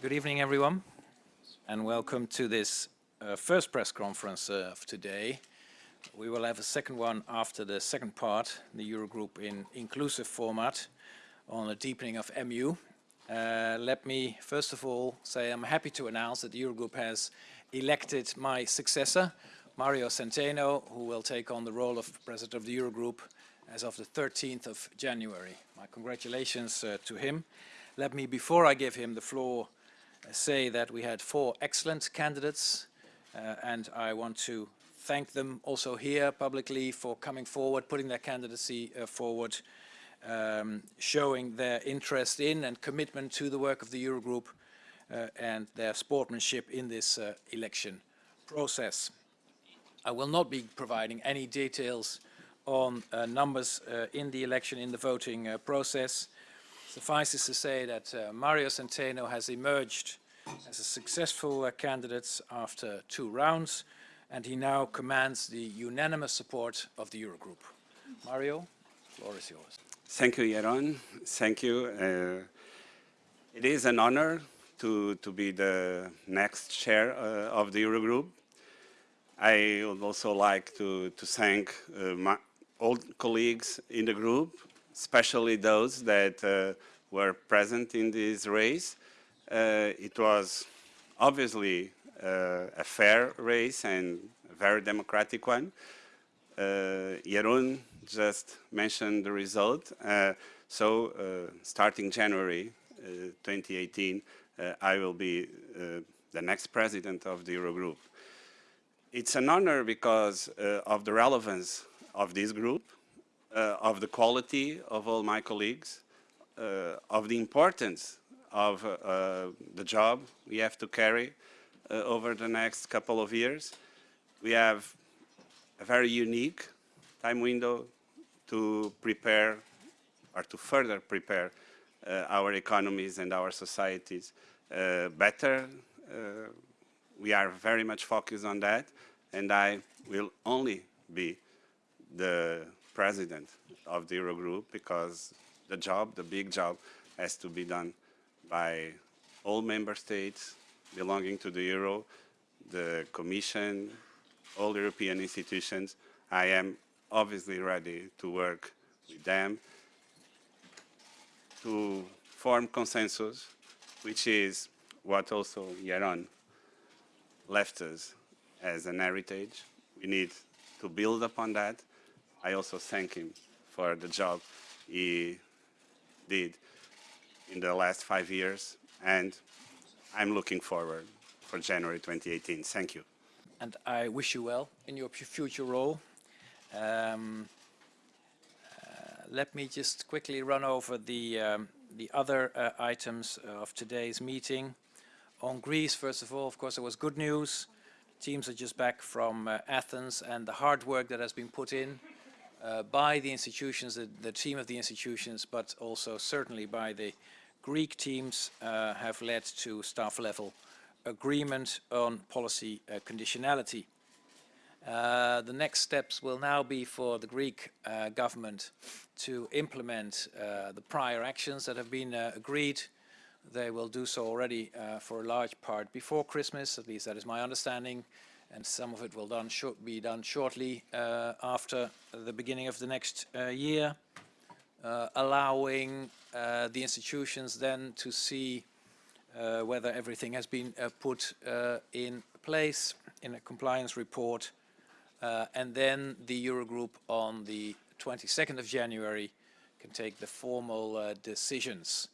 Good evening, everyone, and welcome to this uh, first press conference uh, of today. We will have a second one after the second part, the Eurogroup in inclusive format on the deepening of EMU. Uh, let me first of all say I'm happy to announce that the Eurogroup has elected my successor, Mario Centeno, who will take on the role of President of the Eurogroup as of the 13th of January. My congratulations uh, to him. Let me, before I give him the floor, say that we had four excellent candidates uh, and I want to thank them also here publicly for coming forward, putting their candidacy uh, forward, um, showing their interest in and commitment to the work of the Eurogroup uh, and their sportsmanship in this uh, election process. I will not be providing any details on uh, numbers uh, in the election, in the voting process. Suffices to say that uh, Mario Centeno has emerged as a successful candidate after two rounds, and he now commands the unanimous support of the Eurogroup. Mario, the floor is yours. Thank you, Jeroen. Thank you. Uh, it is an honor to, to be the next chair uh, of the Eurogroup. I would also like to, to thank uh, my old colleagues in the group, especially those that uh, were present in this race. Uh, it was obviously uh, a fair race and a very democratic one. Uh, Jeroen just mentioned the result. Uh, so uh, starting January 2018, I will be the next president of the Eurogroup. It's an honor because of the relevance of this group, uh, of the quality of all my colleagues, uh, of the importance of uh, the job we have to carry over the next couple of years. We have a very unique time window to prepare or to further prepare uh, our economies and our societies uh, better. Uh, we are very much focused on that and I will only be the president of the Eurogroup because the job, the big job, has to be done by all member states belonging to the Euro, the Commission, all European institutions. I am obviously ready to work with them to form consensus, which is what also Jeroen left us as an heritage. We need to build upon that I also thank him for the job he did in the last five years, and I'm looking forward for January 2018. Thank you. And I wish you well in your future role. Um, uh, let me just quickly run over the, um, the other uh, items of today's meeting. On Greece, first of all, of course, it was good news. Teams are just back from uh, Athens and the hard work that has been put in uh, by the institutions, the, the, team of the institutions, but also certainly by the Greek teams uh, have led to staff level agreement on policy uh, conditionality. Uh, the next steps will now be for the Greek uh, government to implement uh, the prior actions that have been agreed. They will do so already for a large part before Christmas, at least that is my understanding and some of it will done be done shortly uh, after the beginning of the next uh, year, uh, allowing uh, the institutions then to see uh, whether everything has been uh, put in place in a compliance report, and then the Eurogroup on the 22nd of January can take the formal decisions.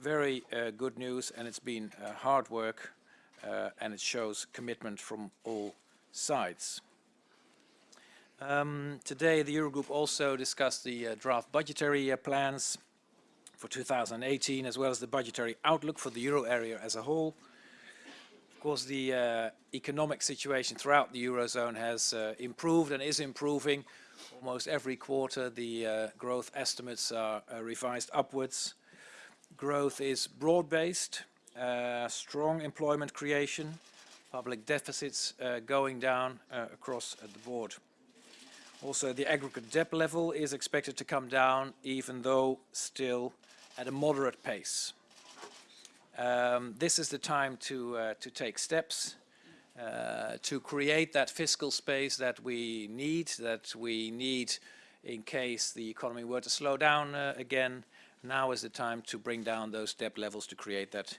very good news, and it's been hard work uh, and it shows commitment from all sides. Um, today the Eurogroup also discussed the uh, draft budgetary uh, plans for 2018 as well as the budgetary outlook for the euro area as a whole. Of course the uh, economic situation throughout the eurozone has uh, improved and is improving. Almost every quarter the uh, growth estimates are revised upwards. Growth is broad-based uh, strong employment creation, public deficits uh, going down uh, across the board. Also, the aggregate debt level is expected to come down, even though still at a moderate pace. Um, this is the time to, uh, to take steps uh, to create that fiscal space that we need, that we need in case the economy were to slow down uh, again. Now is the time to bring down those debt levels to create that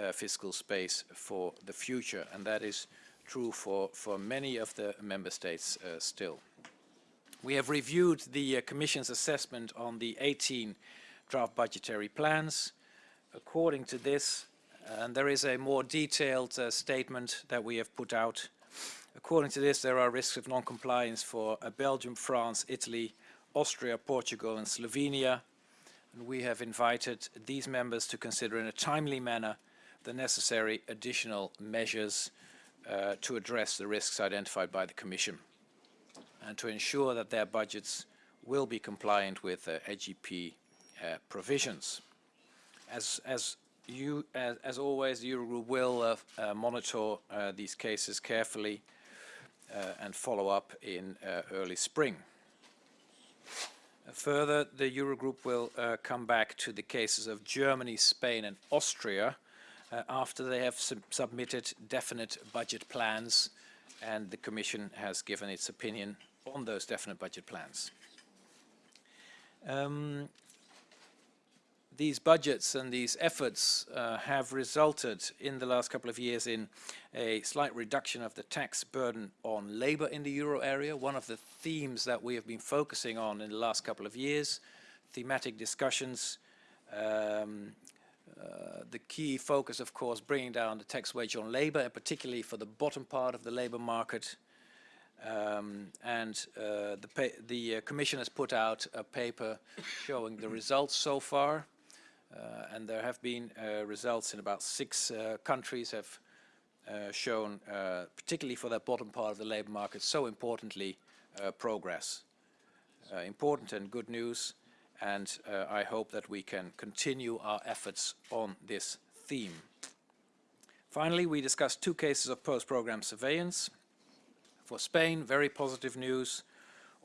uh, fiscal space for the future. And that is true for, for many of the member states uh, still. We have reviewed the uh, Commission's assessment on the 18 draft budgetary plans. According to this, and there is a more detailed uh, statement that we have put out. According to this, there are risks of non-compliance for uh, Belgium, France, Italy, Austria, Portugal and Slovenia. And we have invited these members to consider in a timely manner the necessary additional measures uh, to address the risks identified by the Commission and to ensure that their budgets will be compliant with uh, SGP uh, provisions. As, as you, as, as always, the Eurogroup will uh, uh, monitor uh, these cases carefully and follow up in early spring. Further, the Eurogroup will come back to the cases of Germany, Spain and Austria after they have sub submitted definite budget plans and the Commission has given its opinion on those definite budget plans. Um, these budgets and these efforts uh, have resulted in the last couple of years in a slight reduction of the tax burden on labor in the euro area, one of the themes that we have been focusing on in the last couple of years, thematic discussions, um, uh, the key focus of course bringing down the tax wedge on labor and particularly for the bottom part of the labor market um, and uh, the, the uh, Commission has put out a paper showing the results so far uh, and there have been uh, results in about six uh, countries have shown, particularly for that bottom part of the labor market, so importantly, progress. important and good news and uh, I hope that we can continue our efforts on this theme. Finally, we discussed two cases of post-program surveillance. For Spain, very positive news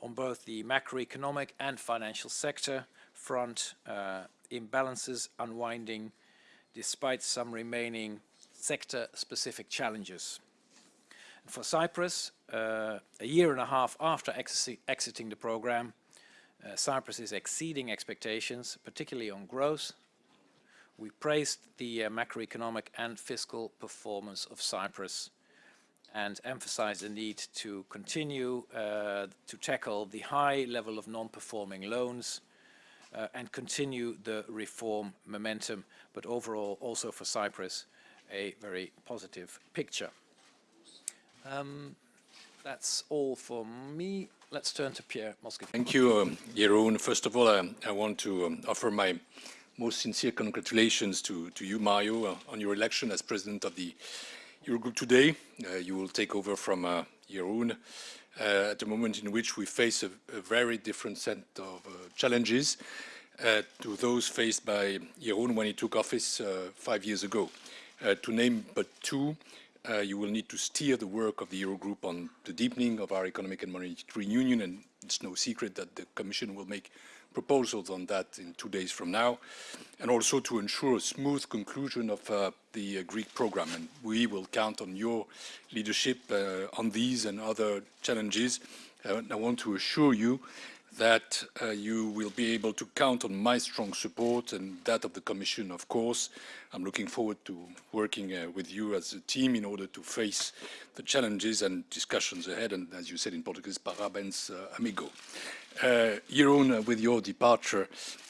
on both the macroeconomic and financial sector front. Uh, imbalances unwinding despite some remaining sector-specific challenges. And for Cyprus, uh, a year and a half after exiting the program, Cyprus is exceeding expectations, particularly on growth. We praised the uh, macroeconomic and fiscal performance of Cyprus and emphasized the need to continue uh, to tackle the high level of non-performing loans uh, and continue the reform momentum, but overall also for Cyprus a very positive picture. Um, that's all for me. Let's turn to Pierre Moscovici. Thank you, um, Jeroen. First of all, um, I want to um, offer my most sincere congratulations to, to you, Mario, uh, on your election as president of the Eurogroup today. Uh, you will take over from uh, Jeroen uh, at a moment in which we face a, a very different set of uh, challenges uh, to those faced by Jeroen when he took office five years ago. to name but two, uh, you will need to steer the work of the Eurogroup on the deepening of our economic and monetary union, and it's no secret that the Commission will make proposals on that in two days from now, and also to ensure a smooth conclusion of uh, the uh, Greek program. And we will count on your leadership uh, on these and other challenges. Uh, I want to assure you that uh, you will be able to count on my strong support and that of the Commission, of course. I'm looking forward to working uh, with you as a team in order to face the challenges and discussions ahead. And as you said in Portuguese, parabéns, uh, amigo. Uh, Jeroen, uh, with your departure,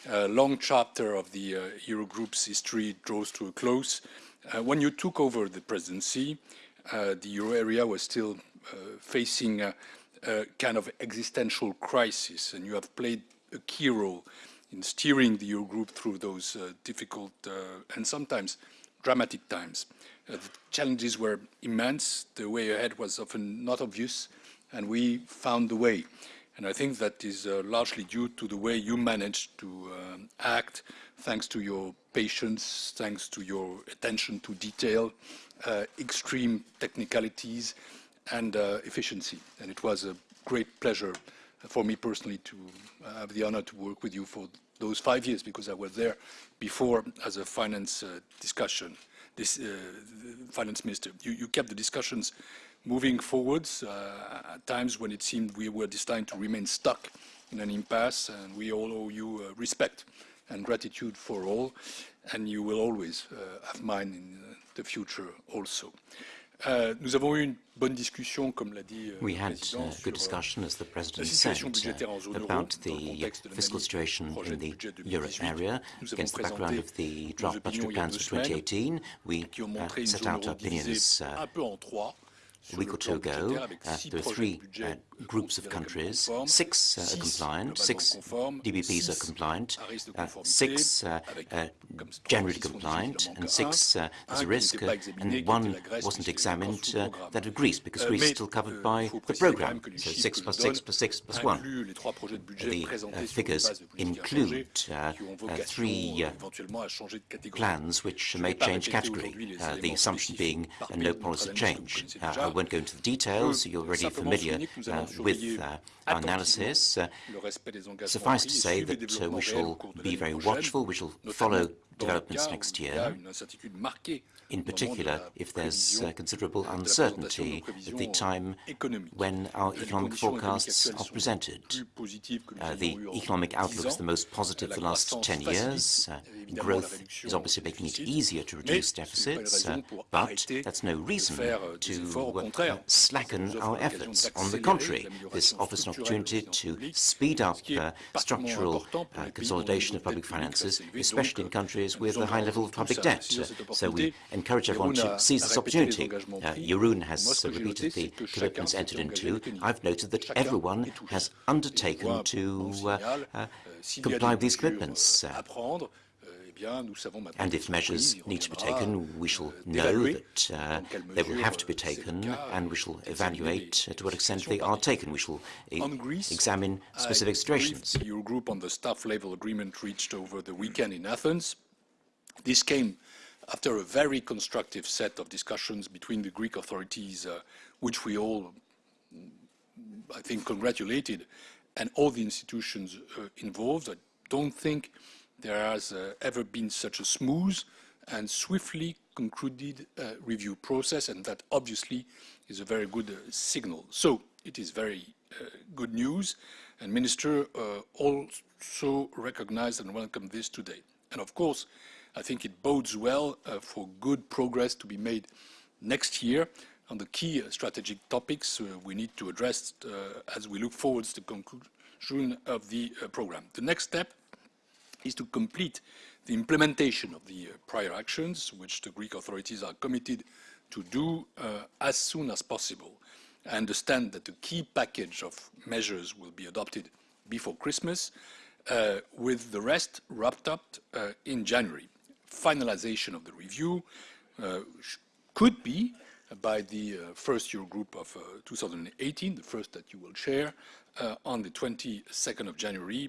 a long chapter of the uh, Eurogroup's history draws to a close. Uh, when you took over the presidency, the euro area was still facing kind of existential crisis, and you have played a key role in steering the Eurogroup through those uh, difficult uh, and sometimes dramatic times. Uh, the challenges were immense, the way ahead was often not obvious, and we found the way. And I think that is uh, largely due to the way you managed to um, act, thanks to your patience, thanks to your attention to detail, uh, extreme technicalities, and uh, efficiency. And it was a great pleasure for me personally to have the honor to work with you for those five years because I was there before as a finance uh, discussion, this uh, finance minister. You, you, kept the discussions moving forwards uh, at times when it seemed we were destined to remain stuck in an impasse, and we all owe you uh, respect and gratitude for all, and you will always uh, have mine in uh, the future also. Nous avons eu une bonne discussion, comme l'a dit We had a uh, good discussion, as the President said, uh, about the fiscal situation in the euro area against the background of the draft budgetary plans for 2018. We uh, set out our opinions a week or two ago, uh, there are three uh, groups of countries. Six uh, are compliant, six DBPs are compliant, uh, six uh, uh, generally compliant, and six there's a risk, and one wasn't examined, that of Greece, because Greece is still covered by the programme. So six plus six plus six plus one. The figures include three plans which may change category, the assumption being no policy change. I won't go into the details, you're already familiar with uh, our analysis. Uh, suffice to say that uh, we shall be very watchful, we shall follow developments next year, in particular if there's uh, considerable uncertainty at the time when our economic forecasts are presented. Uh, the economic outlook is the most positive for the last 10 years. Uh, growth is obviously making it easier to reduce deficits, uh, but that's no reason to uh, slacken our efforts. On the contrary, this offers an opportunity to speed up uh, structural consolidation of public finances, especially in countries with a high level of public debt. So we encourage everyone to seize this opportunity. Uh, Jeroen has repeated the commitments entered into. I've noted that everyone has undertaken to uh, uh, comply with these commitments. Uh, and if measures need to be taken, we shall know that uh, they will have to be taken, and we shall evaluate uh, to what extent they are taken. We shall e examine specific situations. The Eurogroup on the staff level agreement reached over the weekend in Athens. This came after a very constructive set of discussions between the Greek authorities, uh, which we all, I think, congratulated, and all the institutions uh, involved, I don't think there has uh, ever been such a smooth and swiftly concluded uh, review process, and that obviously is a very good uh, signal. So it is very uh, good news, and Minister also recognized and welcomed this today. And of course, I think it bodes well uh, for good progress to be made next year on the key uh, strategic topics uh, we need to address uh, as we look forward to the conclusion of the uh, program. The next step is to complete the implementation of the uh, prior actions, which the Greek authorities are committed to do as soon as possible. I understand that the key package of measures will be adopted before Christmas, with the rest wrapped up in January finalization of the review uh, could be by the uh, first Eurogroup of uh, 2018, the first that you will chair, on the 22nd of January.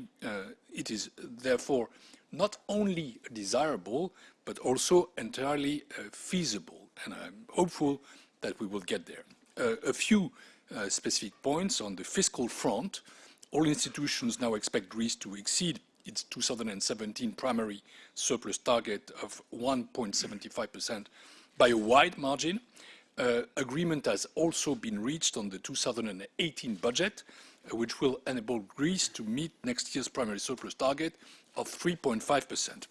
It is therefore not only desirable, but also entirely feasible, and I'm hopeful that we will get there. a few specific points on the fiscal front. All institutions now expect Greece to exceed its 2017 primary surplus target of 1.75% by a wide margin. Uh, agreement has also been reached on the 2018 budget, uh, which will enable Greece to meet next year's primary surplus target of 3.5%.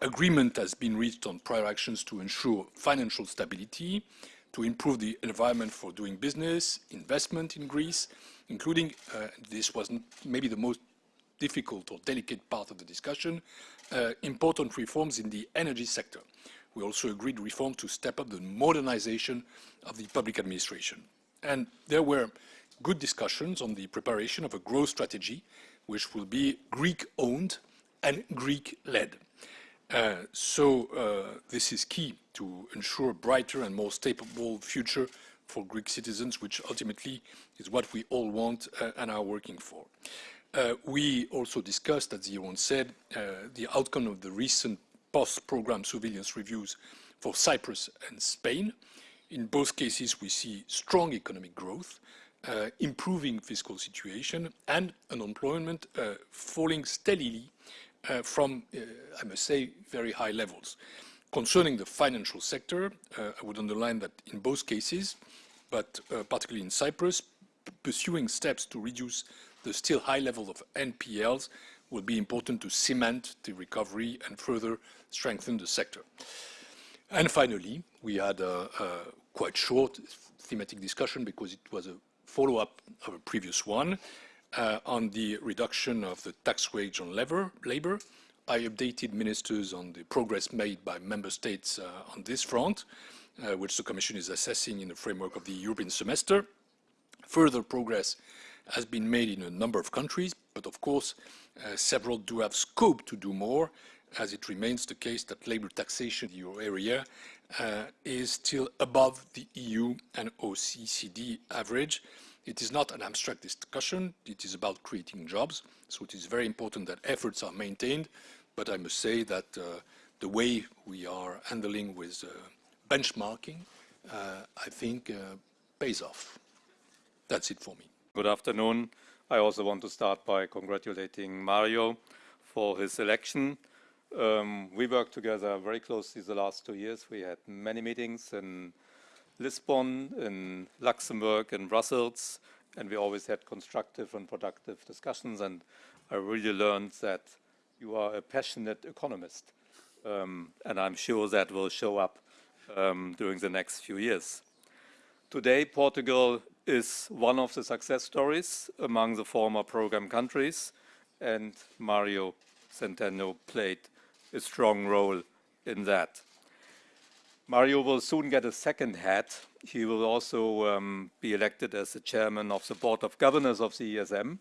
Agreement has been reached on prior actions to ensure financial stability, to improve the environment for doing business, investment in Greece, including, uh, this was maybe the most difficult or delicate part of the discussion, uh, important reforms in the energy sector. We also agreed reform to step up the modernization of the public administration. And there were good discussions on the preparation of a growth strategy, which will be Greek-owned and Greek-led. Uh, so uh, this is key to ensure a brighter and more stable future for Greek citizens, which ultimately is what we all want uh, and are working for. Uh, we also discussed, as Jeroen said, uh, the outcome of the recent post-program surveillance reviews for Cyprus and Spain. In both cases, we see strong economic growth, uh, improving fiscal situation, and unemployment uh, falling steadily from, I must say, very high levels. Concerning the financial sector, I would underline that in both cases, but particularly in Cyprus, pursuing steps to reduce the still high level of NPLs will be important to cement the recovery and further strengthen the sector. And finally, we had a quite short thematic discussion because it was a follow-up of a previous one uh, on the reduction of the tax wedge on labor. I updated ministers on the progress made by member states uh, on this front, uh, which the Commission is assessing in the framework of the European semester. Further progress has been made in a number of countries, but of course, uh, several do have scope to do more, as it remains the case that labor taxation in the euro area uh, is still above the EU and OECD average. It is not an abstract discussion. It is about creating jobs. So it is very important that efforts are maintained. But I must say that uh, the way we are handling with benchmarking, I think, pays off. That's it for me. Good afternoon. I also want to start by congratulating Mario for his election. Um, we worked together very closely the last two years. We had many meetings in Lisbon, in Luxembourg, in Brussels, and we always had constructive and productive discussions. And I really learned that you are a passionate economist. Um, and I'm sure that will show up um, during the next few years. Today, Portugal is one of the success stories among the former program countries, and Mario Centeno played a strong role in that. Mario will soon get a second hat. He will also um, be elected as the chairman of the board of governors of the ESM.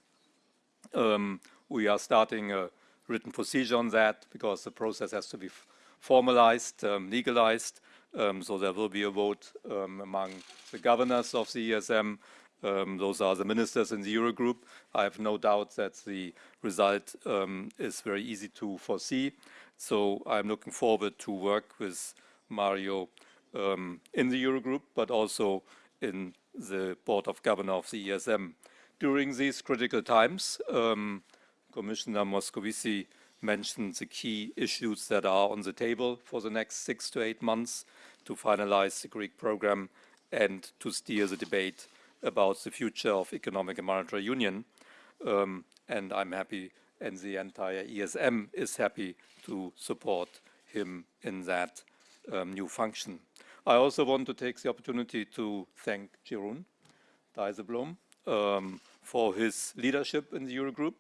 Um, we are starting a written procedure on that because the process has to be formalized, um, legalized, um, so there will be a vote um, among the governors of the ESM. Um, those are the ministers in the Eurogroup. I have no doubt that the result um, is very easy to foresee. So I'm looking forward to work with Mario um, in the Eurogroup, but also in the Board of Governors of the ESM. During these critical times, um, Commissioner Moscovici mentioned the key issues that are on the table for the next six to eight months to finalize the Greek program and to steer the debate about the future of economic and monetary union. Um, and I'm happy, and the entire ESM is happy to support him in that um, new function. I also want to take the opportunity to thank Jeroen Dijsselbloem um, for his leadership in the Eurogroup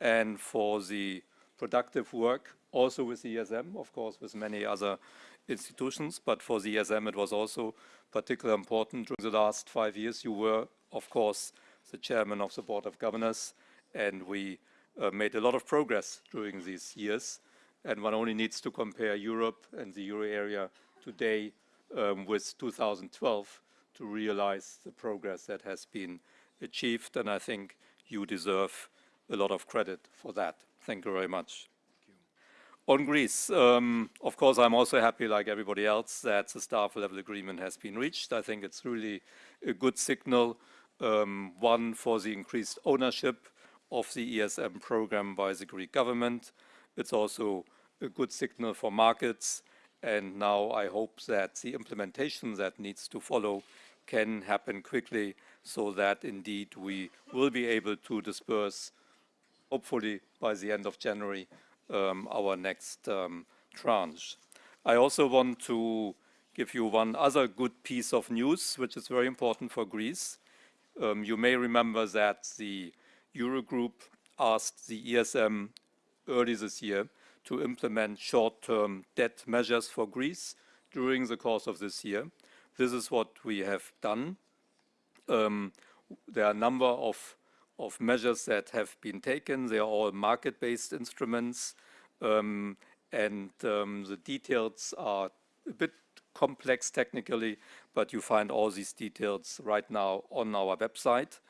and for the productive work also with the ESM, of course, with many other institutions, but for the ESM it was also particularly important. During the last five years you were, of course, the chairman of the Board of Governors, and we uh, made a lot of progress during these years. And one only needs to compare Europe and the euro area today um, with 2012 to realize the progress that has been achieved, and I think you deserve a lot of credit for that. Thank you very much. On Greece, um, of course, I'm also happy, like everybody else, that the staff level agreement has been reached. I think it's really a good signal, um, one for the increased ownership of the ESM program by the Greek government. It's also a good signal for markets. And now I hope that the implementation that needs to follow can happen quickly so that indeed we will be able to disperse, hopefully by the end of January, um, our next um, tranche. I also want to give you one other good piece of news, which is very important for Greece. Um, you may remember that the Eurogroup asked the ESM early this year to implement short-term debt measures for Greece during the course of this year. This is what we have done. Um, there are a number of of measures that have been taken. They are all market-based instruments, um, and um, the details are a bit complex technically, but you find all these details right now on our website.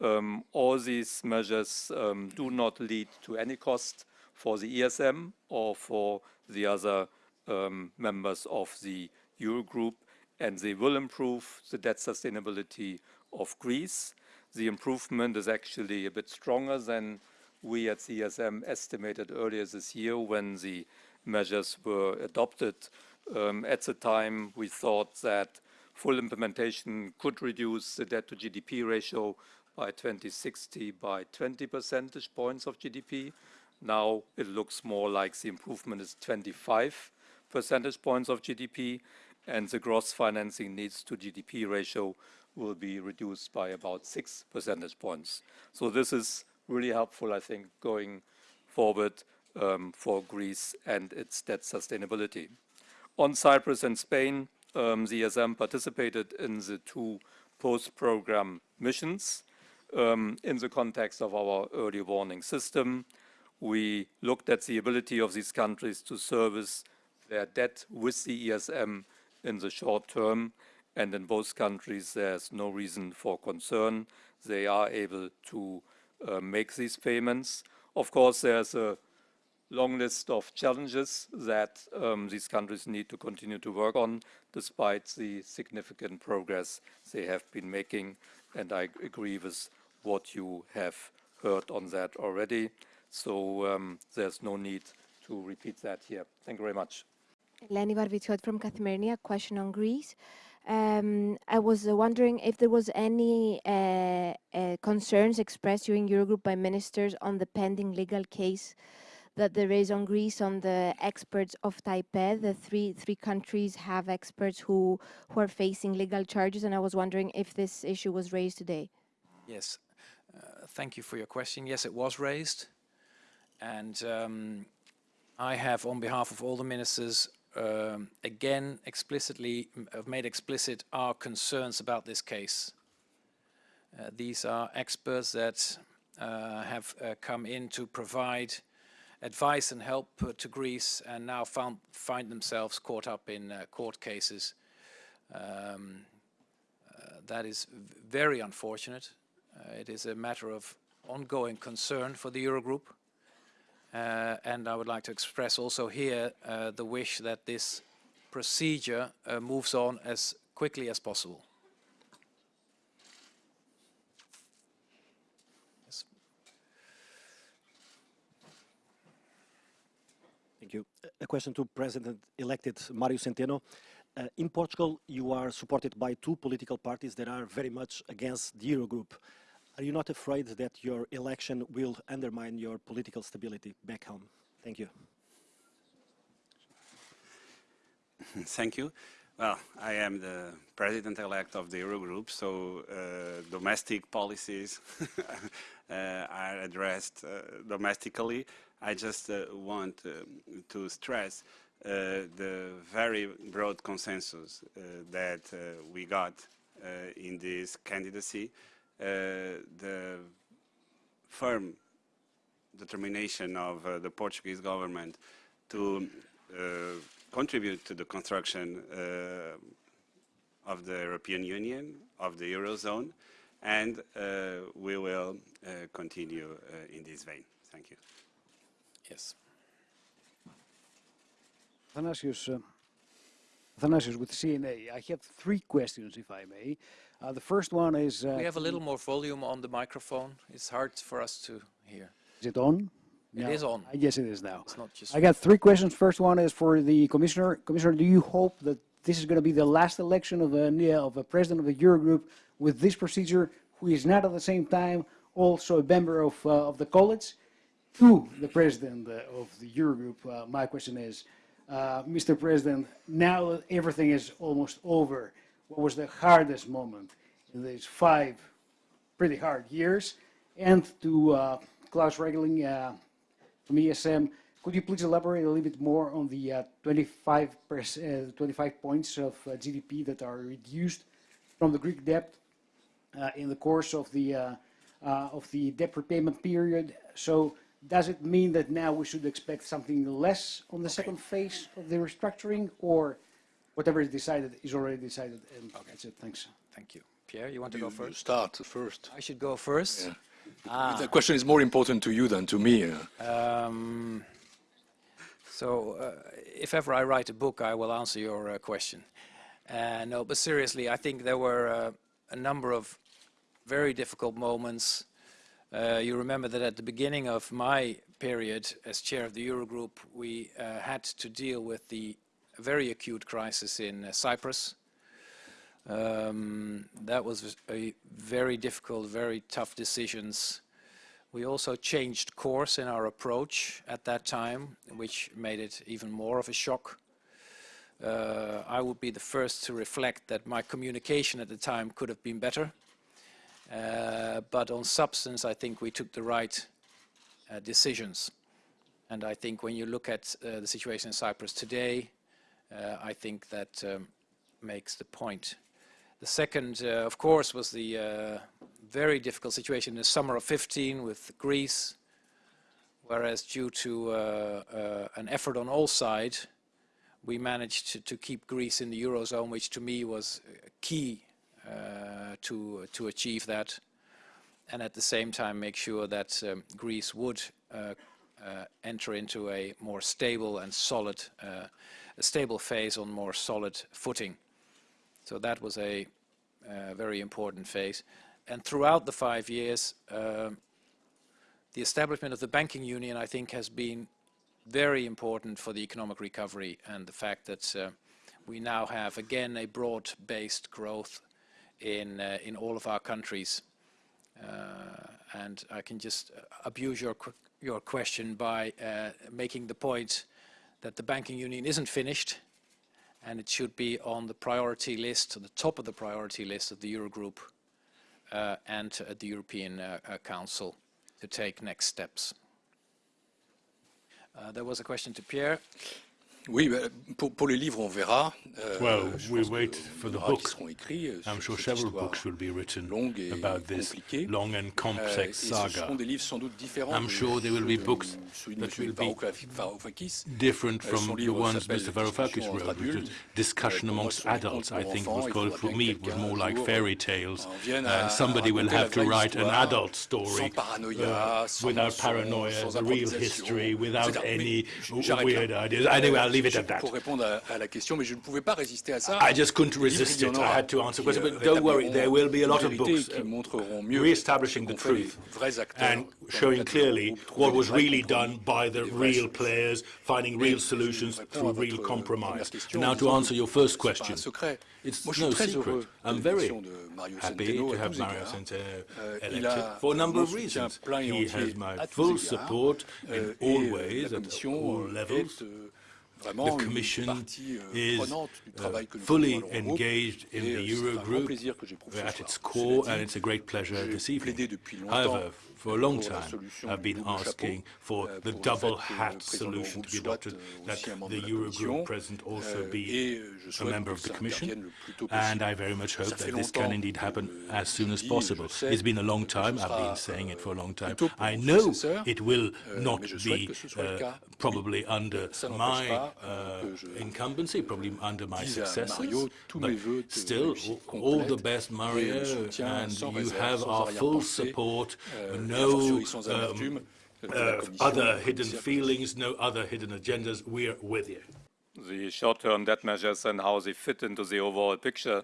Um, all these measures um, do not lead to any cost for the ESM or for the other um, members of the Eurogroup, and they will improve the debt sustainability of Greece the improvement is actually a bit stronger than we at ESM estimated earlier this year when the measures were adopted. Um, at the time, we thought that full implementation could reduce the debt to GDP ratio by 2060 by 20 percentage points of GDP. Now it looks more like the improvement is 25 percentage points of GDP, and the gross financing needs to GDP ratio will be reduced by about six percentage points. So this is really helpful, I think, going forward um, for Greece and its debt sustainability. On Cyprus and Spain, um, the ESM participated in the two post-program missions um, in the context of our early warning system. We looked at the ability of these countries to service their debt with the ESM in the short term, and in both countries there's no reason for concern. They are able to uh, make these payments. Of course, there's a long list of challenges that um, these countries need to continue to work on, despite the significant progress they have been making. And I agree with what you have heard on that already. So um, there's no need to repeat that here. Thank you very much. Leni Varvitsioti from Kathimerini, a question on Greece. Um, I was wondering if there was any uh, uh, concerns expressed during Eurogroup by ministers on the pending legal case that there is on Greece on the experts of TAIPED. The three three countries have experts who who are facing legal charges, and I was wondering if this issue was raised today. Yes, uh, thank you for your question. Yes, it was raised, and um, I have, on behalf of all the ministers, um, again explicitly have made explicit our concerns about this case. Uh, these are experts that uh, have uh, come in to provide advice and help uh, to Greece and now found, find themselves caught up in uh, court cases. Um, uh, that is very unfortunate. it is a matter of ongoing concern for the Eurogroup. Uh, and I would like to express also here uh, the wish that this procedure uh, moves on as quickly as possible. Yes. Thank you. A question to President-elected Mario Centeno. Uh, in Portugal, you are supported by two political parties that are very much against the Eurogroup. Are you not afraid that your election will undermine your political stability back home? Thank you. Thank you. Well, I am the president-elect of the Eurogroup, so uh, domestic policies uh, are addressed uh, domestically. I just uh, want uh, to stress uh, the very broad consensus that we got in this candidacy the firm determination of uh, the Portuguese government to uh, contribute to the construction of the European Union, of the Eurozone, and we will continue in this vein. Thank you. Yes. Athanasios, uh, Athanasios with CNA. I have three questions, if I may. Uh, the first one is... Uh, we have a little more volume on the microphone. It's hard for us to hear. Is it on? It no. is on. Yes, it is now. It's not just I got three questions. First one is for the commissioner. Commissioner, do you hope that this is going to be the last election of a, of a president of the Eurogroup with this procedure, who is not at the same time also a member of, uh, of the college? To the president uh, of the Eurogroup, uh, my question is, uh, Mr. President, now everything is almost over, what was the hardest moment in these five pretty hard years. And to uh, Klaus Regling uh, from ESM, could you please elaborate a little bit more on the uh, 25, uh, 25 points of uh, GDP that are reduced from the Greek debt uh, in the course of the, of the debt repayment period? So does it mean that now we should expect something less on the second phase of the restructuring or whatever is decided is already decided. And okay. that's it. Thanks. Thank you. Pierre, you want to go first? start first. I should go first? Yeah. Ah. The question is more important to you than to me. Um, so, uh, if ever I write a book, I will answer your uh, question. Uh, no, but seriously, I think there were uh, a number of very difficult moments Uh, you remember that at the beginning of my period as chair of the Eurogroup, we uh, had to deal with the very acute crisis in uh, Cyprus. Um, that was a very difficult, very tough decisions. We also changed course in our approach at that time, which made it even more of a shock. Uh, I would be the first to reflect that my communication at the time could have been better. Uh, but on substance, I think we took the right uh, decisions. And I think when you look at uh, the situation in Cyprus today, I think that um, makes the point. The second, uh, of course, was the uh, very difficult situation in the summer of 15 with Greece, whereas due to an effort on all sides, we managed to, to, keep Greece in the Eurozone, which to me was key uh, to, to achieve that. And at the same time, make sure that um, Greece would uh, uh, enter into a more stable and solid, a stable phase on more solid footing. So that was a uh, very important phase. And throughout the five years, um, the establishment of the banking union, I think, has been very important for the economic recovery and the fact that uh, we now have, again, a broad-based growth in, uh, in all of our countries. Uh, and I can just abuse your, your question by uh, making the point that the banking union isn't finished and it should be on the priority list, on the top of the priority list of the Eurogroup uh, and the European uh, uh Council to take next steps. Uh, there was a question to Pierre. Oui, pour, pour, les livres, on verra. Euh, well, we wait for the book. Euh, I'm sure several books will be written about this long and complex saga. I'm sure there will be books that will be different from the ones Mr. Varoufakis wrote, which is discussion amongst adults, I think was called for me. Was more like fairy tales. Uh, somebody will have to write an adult story uh, without paranoia, the real history, without any weird ideas. Anyway, I'll leave it at that. Pour répondre à, à la question, mais je ne pouvais pas résister à ça. I just couldn't resist it. I had to answer questions, but don't worry, there will be a lot of books uh, re-establishing the truth and showing clearly what was really done by the real players, finding real solutions through real compromise. Now to answer your first question, it's no secret. I'm very happy to have Mario Centeno euh, elected for a number of reasons. He has my full support in euh, all ways, at all levels. The Commission euh, is uh, fully engaged in the Eurogroup at its core, and it's a great pleasure this evening. However, for a long time, I've been asking for euh, the double hat solution to be adopted, euh, that the Eurogroup president also be a member of the Commission, and I very much hope that this can indeed happen as soon as possible. It's been a long time, I've been saying it for a long time. I know it will not be uh, probably under my uh, incumbency, probably under my successors, but still, all the best, Mario, and you have our full support, uh, no um, uh, other hidden feelings, no other hidden agendas, we're with you. The short-term debt measures and how they fit into the overall picture.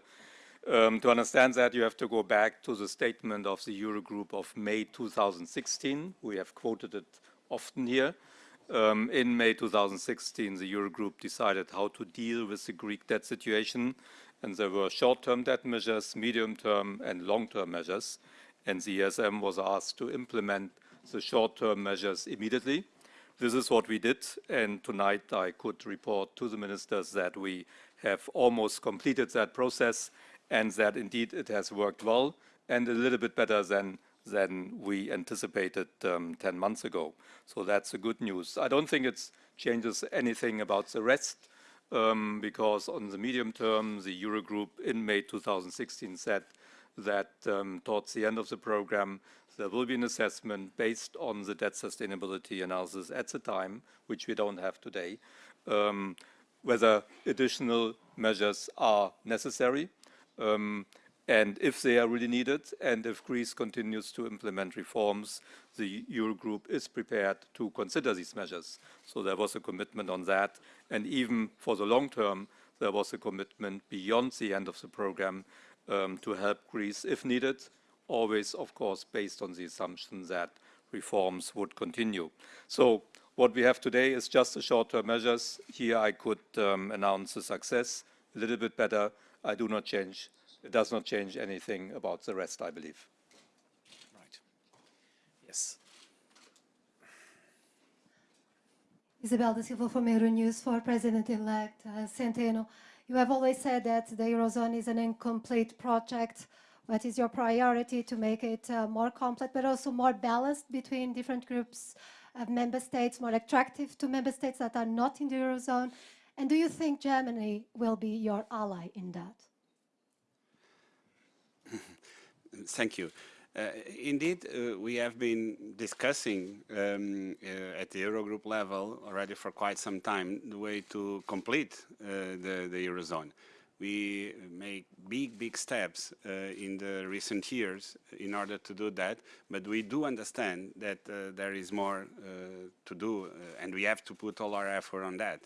Um, to understand that, you have to go back to the statement of the Eurogroup of May 2016. We have quoted it often here. Um, in May 2016, the Eurogroup decided how to deal with the Greek debt situation, and there were short-term debt measures, medium-term and long-term measures, and the ESM was asked to implement the short-term measures immediately. This is what we did, and tonight I could report to the ministers that we have almost completed that process and that indeed it has worked well and a little bit better than than we anticipated um, 10 months ago. So that's the good news. I don't think it changes anything about the rest um, because on the medium term, the Eurogroup in May 2016 said that um, towards the end of the program, there will be an assessment based on the debt sustainability analysis at the time, which we don't have today, um, whether additional measures are necessary. Um, and if they are really needed, and if Greece continues to implement reforms, the Eurogroup is prepared to consider these measures. So there was a commitment on that. And even for the long term, there was a commitment beyond the end of the program um, to help Greece if needed, always, of course, based on the assumption that reforms would continue. So what we have today is just the short-term measures. Here I could um, announce a success, a little bit better. I do not change, it does not change anything about the rest, I believe. Right. Yes. Isabel da Silva from Euronews for President-elect uh, Centeno. You have always said that the Eurozone is an incomplete project. What is your priority to make it uh, more complete, but also more balanced between different groups of member states, more attractive to member states that are not in the Eurozone? And do you think Germany will be your ally in that? Thank you. Uh, indeed, uh, we have been discussing um, uh, at the Eurogroup level already for quite some time the way to complete uh, the, the Eurozone. We make big, big steps uh, in the recent years in order to do that, but we do understand that uh, there is more to do and we have to put all our effort on that.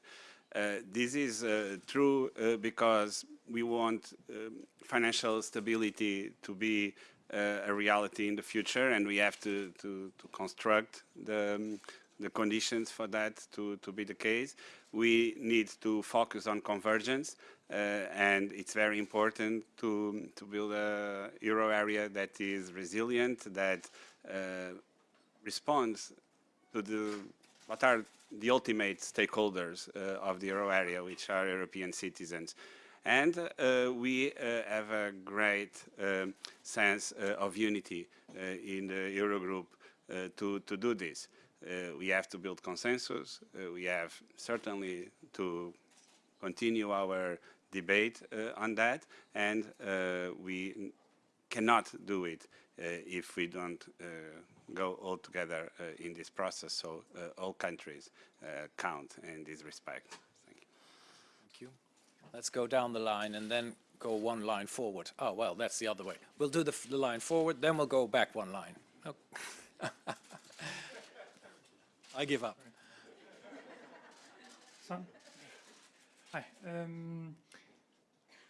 this is true because we want um, financial stability to be uh, a reality in the future, and we have to, to, to construct the, um, the conditions for that to, to be the case. We need to focus on convergence, uh, and it's very important to, to build a euro area that is resilient, that uh, responds to the, what are the ultimate stakeholders uh, of the euro area, which are European citizens. And uh, we uh, have a great um, sense uh, of unity in the Eurogroup to, to do this. we have to build consensus. we have certainly to continue our debate on that. And we cannot do it if we don't go all together uh, in this process. So uh, all countries uh, count in this respect. Let's go down the line and then go one line forward. Oh, well, that's the other way. We'll do the, the line forward, then we'll go back one line. Oh. I give up. Hi. Um,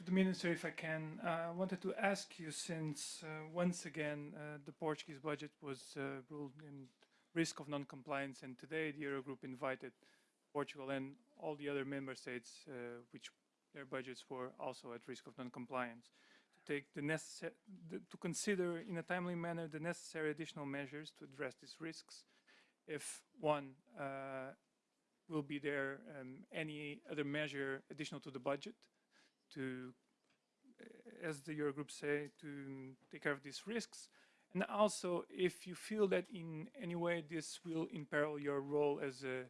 the Minister, if I can, uh, I wanted to ask you since uh, once again uh, the Portuguese budget was uh, ruled in risk of non-compliance and today the Eurogroup invited Portugal and all the other member states uh, which their budgets were also at risk of non-compliance. To take the necessary, to consider in a timely manner the necessary additional measures to address these risks. If one uh, will be there um, any other measure additional to the budget to, uh, as the Eurogroup say, to take care of these risks. And also, if you feel that in any way this will imperil your role as a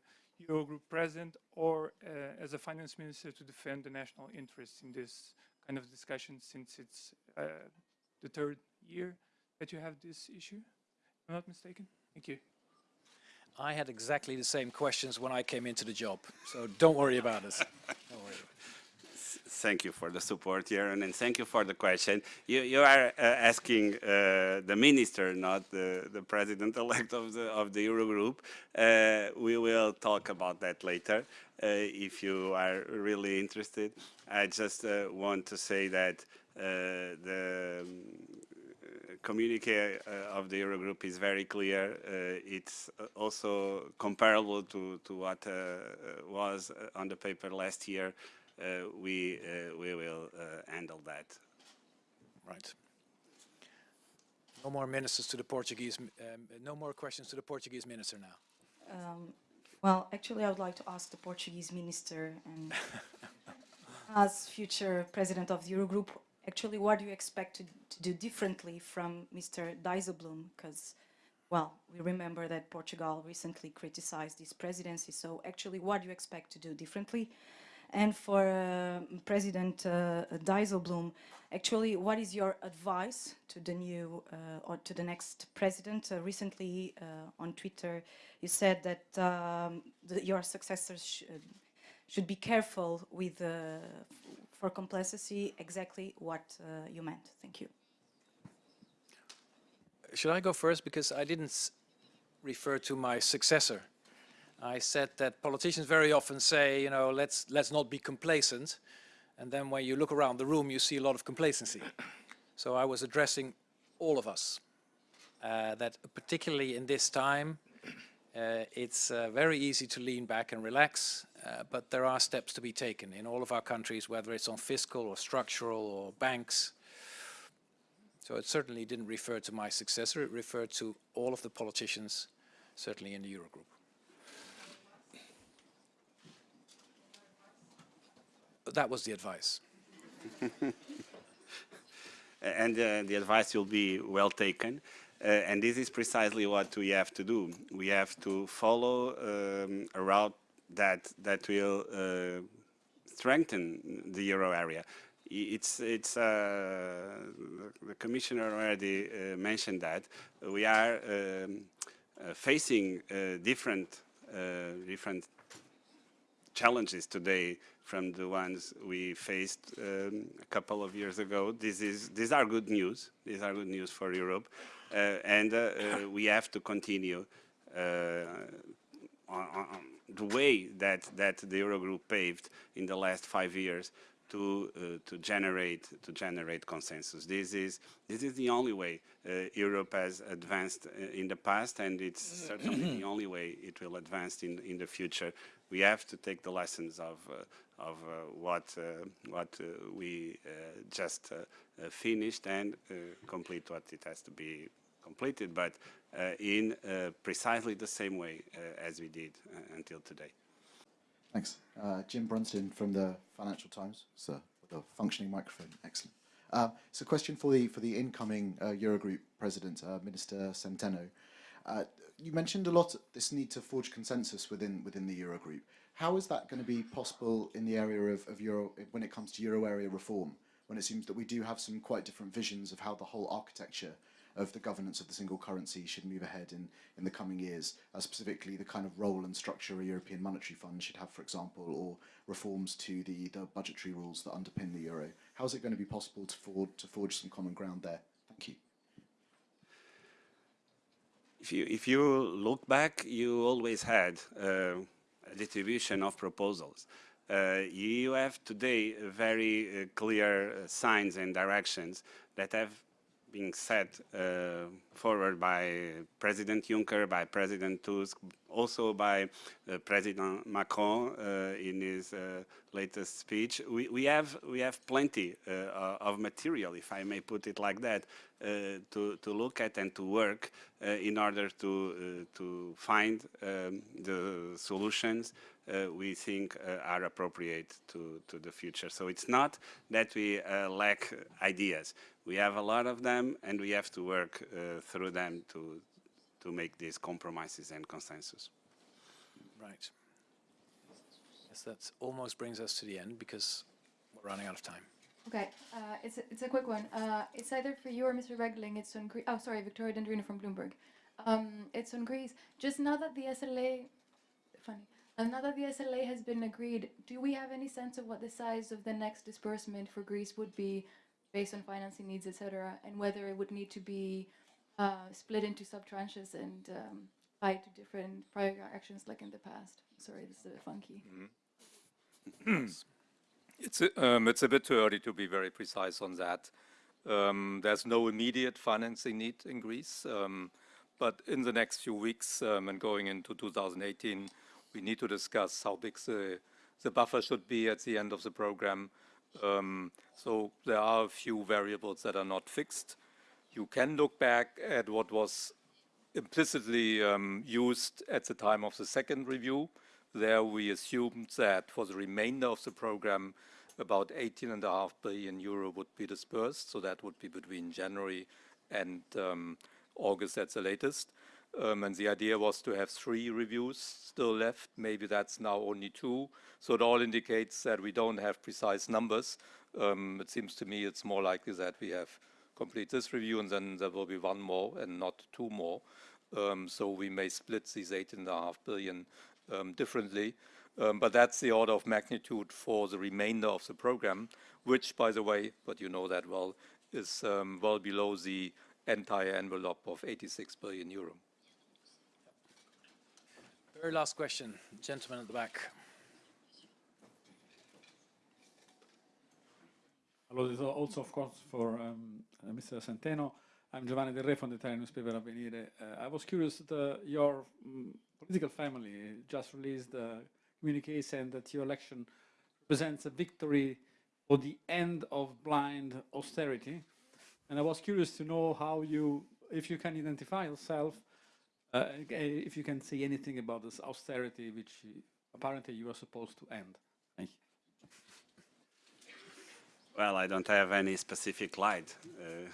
Eurogroup president or uh, as a finance minister to defend the national interests in this kind of discussion since it's uh, the third year that you have this issue? If I'm not mistaken? Thank you. I had exactly the same questions when I came into the job, so don't worry about it. Thank you for the support, Jeroen, and thank you for the question. You, you are uh, asking uh, the minister, not the, the president-elect of the, of the Eurogroup. Uh, we will talk about that later uh, if you are really interested. I just uh, want to say that uh, the um, communique of the Eurogroup is very clear. it's also comparable to, to what was on the paper last year uh, we, uh, we will uh, handle that. Right. No more ministers to the Portuguese, um, no more questions to the Portuguese minister now. Um, well, actually, I would like to ask the Portuguese minister and as future president of the Eurogroup, actually, what do you expect to, to do differently from Mr. Dijsselbloem? Because, well, we remember that Portugal recently criticized this presidency. So actually, what do you expect to do differently? And for uh, President uh, Dijsselbloem, actually, what is your advice to the new uh, or to the next president? Uh, recently, uh, on Twitter, you said that um, your successors should, should be careful with uh, for complacency. Exactly what you meant. Thank you. Should I go first because I didn't refer to my successor? I said that politicians very often say, you know, let's, let's not be complacent. And then when you look around the room, you see a lot of complacency. So I was addressing all of us uh, that particularly in this time, uh, it's uh, very easy to lean back and relax, uh, but there are steps to be taken in all of our countries, whether it's on fiscal or structural or banks. So it certainly didn't refer to my successor, it referred to all of the politicians, certainly in the Eurogroup. That was the advice. and uh, the advice will be well taken. Uh, and this is precisely what we have to do. We have to follow um, a route that that will uh, strengthen the euro area. It's it's uh, the commissioner already uh, mentioned that we are um, uh, facing different different challenges today from the ones we faced um, a couple of years ago. This is these are good news. These are good news for Europe. Uh, and uh, uh, we have to continue on, on, the way that, that the Eurogroup paved in the last five years to uh, to generate to generate consensus. This is this is the only way uh, Europe has advanced in the past, and it's certainly the only way it will advance in in the future. We have to take the lessons of uh, of what what we just finished and complete what it has to be completed, but uh, in uh, precisely the same way uh, as we did until today. Thanks. Jim Brunsden from the Financial Times. Sir, with a functioning microphone. Excellent. Uh, it's a question for the for the incoming uh, Eurogroup president, uh, Minister Centeno. You mentioned a lot this need to forge consensus within within the Eurogroup. How is that going to be possible in the area of, of Euro when it comes to Euro area reform? When it seems that we do have some quite different visions of how the whole architecture of the governance of the single currency should move ahead in, in the coming years, uh, specifically the kind of role and structure a European Monetary Fund should have, for example, or reforms to the, the budgetary rules that underpin the euro. How is it going to be possible to, forge, to forge some common ground there? Thank you. If you, if you look back, you always had uh, a distribution of proposals. Uh, you have today very uh, clear uh, signs and directions that have been set uh, forward by President Juncker, by President Tusk, also by uh, President Macron uh, in his uh, latest speech. We, we, have, we have plenty of material, if I may put it like that, Uh, to, to look at and to work uh, in order to, uh, to find um, the solutions we think are appropriate to, to the future. So it's not that we lack ideas we have a lot of them and we have to work uh, through them to, to make these compromises and consensus. Right. Yes, that almost brings us to the end because we're running out of time. Okay, uh, it's, a, it's a quick one. Uh, it's either for you or Mr. Regling. It's on Greece. Oh, sorry, Victoria Dendrinou from Bloomberg. Um, it's on Greece. Just now that the SLA, funny, um, now that the SLA has been agreed, do we have any sense of what the size of the next disbursement for Greece would be based on financing needs, etc., and whether it would need to be uh, split into sub-tranches and um, tied to different prior actions like in the past. Sorry, this is a bit funky. Mm. It's, a, um, it's a bit too early to be very precise on that. Um, there's no immediate financing need in Greece, um, but in the next few weeks um, and going into 2018, we need to discuss how big the, the buffer should be at the end of the program, um, so there are a few variables that are not fixed. You can look back at what was implicitly um, used at the time of the second review. There we assumed that for the remainder of the program, about 18.5 billion euro would be dispersed. So that would be between January and um, August at the latest. Um, and the idea was to have three reviews still left. Maybe that's now only two. So it all indicates that we don't have precise numbers. Um, it seems to me it's more likely that we have complete this review and then there will be one more and not two more. Um, so we may split these eight and a half billion um, differently. Um, but that's the order of magnitude for the remainder of the program, which, by the way, but you know that well, is um, well below the entire envelope of 86 billion euro. Very last question, gentleman at the back. Hello, this is also, of course, for um, uh, Mr. Centeno. I'm Giovanni Del Re from the Italian newspaper Avvenire. Uh, I was curious, the, your um, political family just released a communique saying that your election represents a victory or the end of blind austerity. And I was curious to know how you, if you can identify yourself, uh, if you can say anything about this austerity, which apparently you are supposed to end. Thank you. Well, I don't have any specific light uh,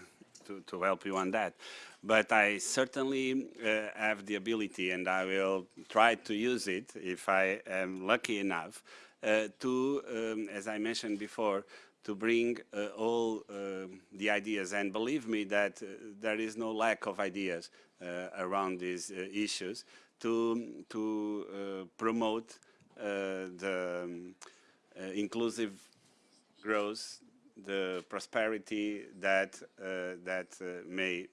to, to help you on that. But I certainly uh, have the ability, and I will try to use it if I am lucky enough, uh, to, um, as I mentioned before, to bring uh, all uh, the ideas. And believe me that uh, there is no lack of ideas around these issues to, to promote the um, inclusive growth the prosperity that, uh, that uh, may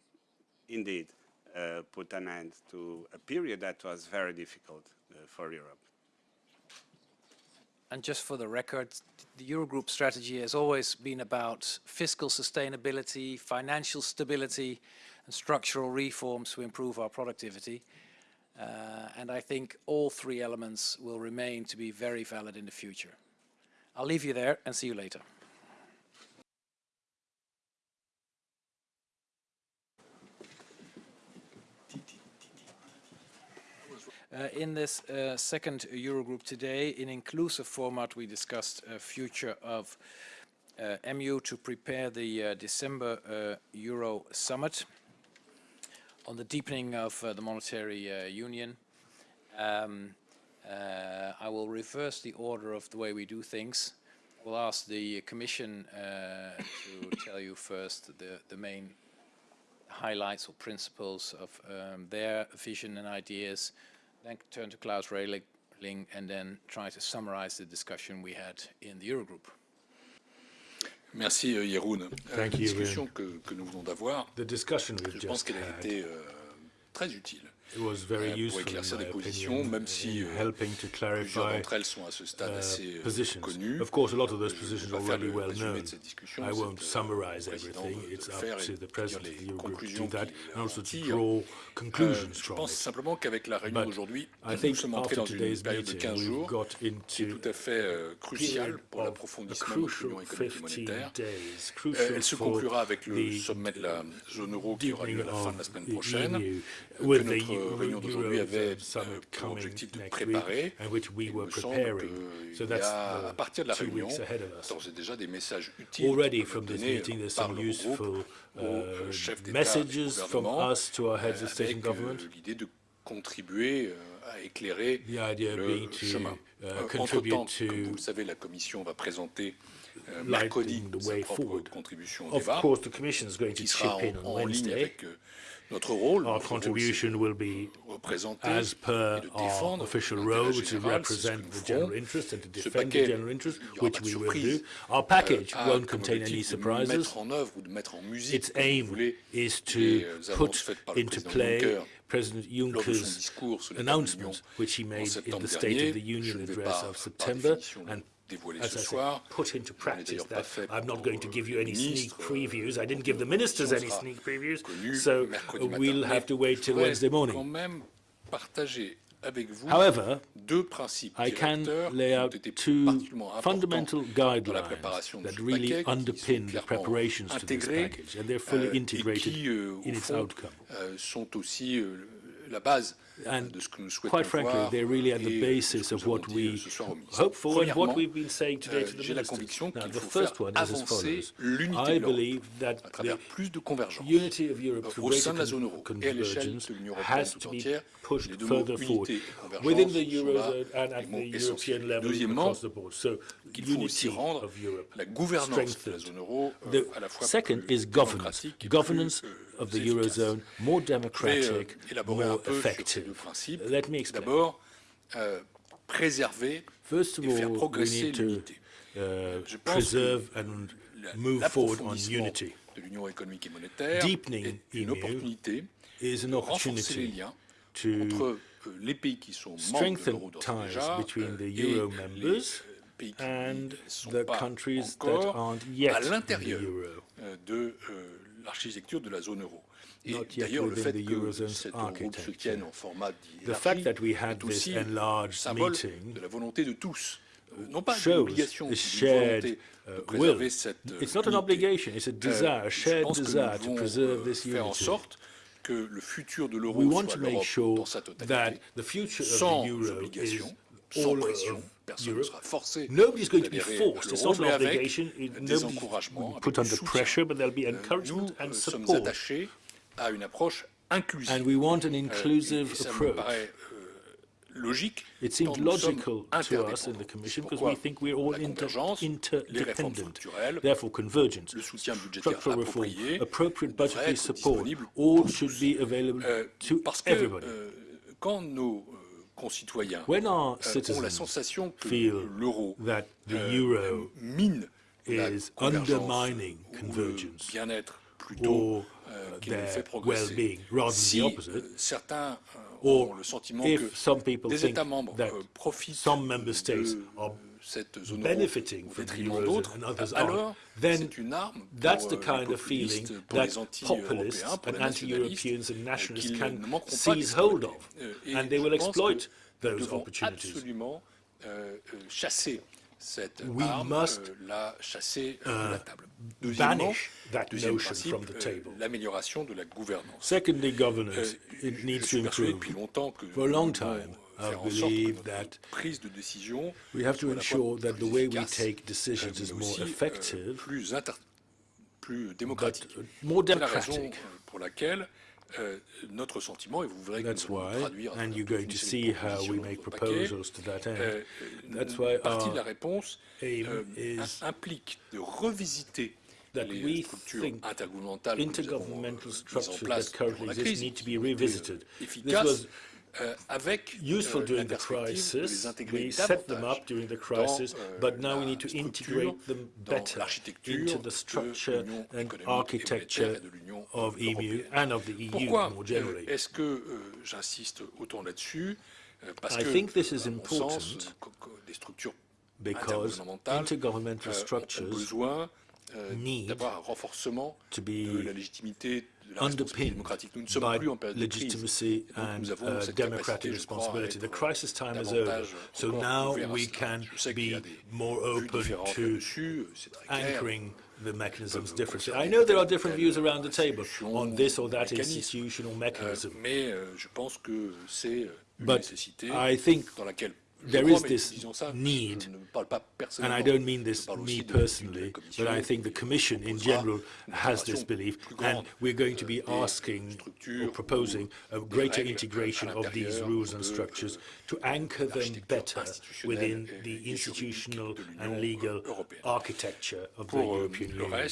indeed uh, put an end to a period that was very difficult for Europe. And just for the record, the Eurogroup strategy has always been about fiscal sustainability, financial stability, and structural reforms to improve our productivity. Uh, and I think all three elements will remain to be very valid in the future. I'll leave you there and see you later. Uh, in this uh, second Eurogroup today, in inclusive format, we discussed a future of uh, MU to prepare the uh, December uh, Euro summit on the deepening of uh, the monetary union. Um, I will reverse the order of the way we do things. I will ask the Commission to tell you first the, the main highlights or principles of um, their vision and ideas then turn to Klaus Regling and then try to summarize the discussion we had in the Eurogroup. Merci euh, Jeroen. Euh, Thank La discussion que, que, nous venons d'avoir, je pense qu'elle a été euh, très utile. It was very euh, useful pour éclaircir des positions, même si helping to plusieurs d'entre elles sont à ce stade uh, assez positions. connues. Of course, a lot of those positions are already well known. I won't euh, summarize everything. It's up to the president of the Eurogroup to do that and also to draw conclusions Je from pense it. simplement qu'avec la réunion d'aujourd'hui, I nous think sommes entrés dans une today's période de meeting, 15 we've jours qui est tout à fait euh, cruciale pour l'approfondissement de économique et 15 monétaire. days, Euh, crucial Elle se conclura avec le the sommet de la zone euro qui aura lieu à la fin de la semaine prochaine. Que notre réunion d'aujourd'hui avait euh, summit pour coming objectif de next week, préparer. and which we Il were me semble preparing. qu'il So y that's a, the à partir de la two réunion, weeks ahead of us. d'ores et déjà des messages utiles Already qui from peuvent this donner meeting, there's par some l'Eurogroupe useful aux uh, chefs d'État et de messages from gouvernement, us to our heads of state and avec government. euh, l'idée de contribuer euh, à éclairer The idea le being to chemin. uh, Euh, contribute Entre-temps, to comme vous le savez, la Commission va présenter euh, lighting mercredi the sa way propre forward. contribution au Of débat, course, the Commission is going to qui chip sera in en, on en ligne Wednesday. avec euh, notre rôle. Our contribution will be as per our official role which c'est represent the general interest and to defend the general interest, il y aura which we will do. Our package euh, won't ah, comme contain any surprises. mettre en œuvre ou de mettre en musique, Its aim is to euh, put faites par le into play President lors de son Juncker's discours sur l'état de l'Union announcement, which he made in the State of the Union address of September, and dévoiler as ce I said, soir. put into practice that. I'm not going to give you euh, any sneak previews. I didn't give the ministers any sneak previews, so we'll have to wait till Wednesday morning. même partager avec vous However, deux principes I can lay out two fundamental guidelines that really paquet, qui sont underpin the preparations to this package, and they're fully euh, integrated euh, in its outcome. Sont aussi la base And de ce que nous souhaitons quite frankly, ah, they're really at the basis of what we ce soir au ministre. hope for and what we've been saying today euh, to the ministers. Now, the first one is as follows. I believe that the plus de convergence unity of Europe through greater sein de la zone euro et à l'échelle convergence has to be pushed Les deux mots further forward unité et convergence within the Eurozone and at the. European level across the board. So qu'il faut aussi unity of Europe la gouvernance de la strengthened. zone euro euh, The à la fois second is governance. Governance euh, of the. Eurozone, more euh, democratic, more peu sur ces effective. Deux principes. Let me explain. D'abord, euh, préserver First of et faire all, we progresser need to l'unité. uh, Je pense preserve que and la- move forward on l'approfondissement unity. de l'union économique et monétaire Deepening est une EMU opportunité is an de renforcer les opportunity liens to entre euh, les pays qui sont membres de strengthen l'euro d'ores et ties déjà between euh, the et Euro les members and the countries that aren't yet in the euro. de l'architecture de la zone euro. Et d'ailleurs, le fait que cet Eurogroupe se tienne en format élargi est aussi un symbole de la volonté de tous. Non pas une obligation, une volonté de préserver cette It's not an obligation, it's a desire, a shared desire to preserve this faire en sorte que le futur de l'euro soit l'Europe dans sa totalité, sans obligation, sans pression, personne ne sera forcé Nobody's going to be forced. It's not an obligation. Des encouragements, put under pressure, but there'll be encouragement and support. Nous sommes attachés à une approche inclusive. And we want an inclusive approach. logique. It seems logical to us in the Commission because we think we're all inter interdependent. Therefore, convergence, structural reform, appropriate budgetary support, all should be available to everybody. Quand nos concitoyens when our ont la sensation que l'euro mine undermining convergence bien-être plutôt fait progresser. well-being rather than the opposite. Certains or ont le if some people think that some member states are benefiting from the Eurozone and others aren't, then that's the euh, kind of feeling that populists and anti-Europeans and nationalists can ne manqueront pas seize hold of, Euh, and they will exploit those opportunities. Absolument euh, euh, chasser cette We arme, must, euh, la chasser euh, de la table. banish that deuxième notion principe, from the euh, table. l'amélioration de la gouvernance. Secondly, governance. Euh, it je needs suis to persuadé improve. depuis longtemps que For a long nous devons time, faire I en sorte que believe notre that prise de décision we have to soit à la fois ensure that the plus way we efficace, take decisions mais is more aussi, euh, effective, plus, inter- plus démocratique. but more C'est la raison democratic. euh, pour laquelle euh, notre sentiment, et vous verrez que That's nous allons why, le traduire à and travers you're toute going une to série see de how we propositions make dans notre paquet, proposals to that end. euh, That's une why partie our de la réponse aim euh, is im- implique de revisiter that les we structures think intergouvernementales que nous avons intergovernmental mises en structures place that currently durant la exist crise, need to be qui ont été, revisited. euh, This efficaces, was euh, avec useful during the crisis. We set them up during the crisis, but now we need to integrate them better into the structure and architecture of EMU and of the EU more generally. I think this is important because intergovernmental structures need to be la légitimité de la responsabilité underpinned démocratique. Nous ne sommes by plus en période de crise. legitimacy and uh, democratic capacité, je crois, à responsibility. The crisis time is over. So now we can Je sais qu'il y a be more open to là-dessus, c'est très clair. anchoring the mechanisms differently. I know there are different views around the table on this or that institutional Euh, mechanism. euh, je pense que c'est euh, But I think dans laquelle je there is this need, je ne parle pas and. I don't mean this me personally, de la Commission but I think the Commission in general has this belief, and we're going to euh, be asking or proposing a greater integration of these rules and structures euh, to anchor them better within the institutional and legal architecture of the euh, European Union.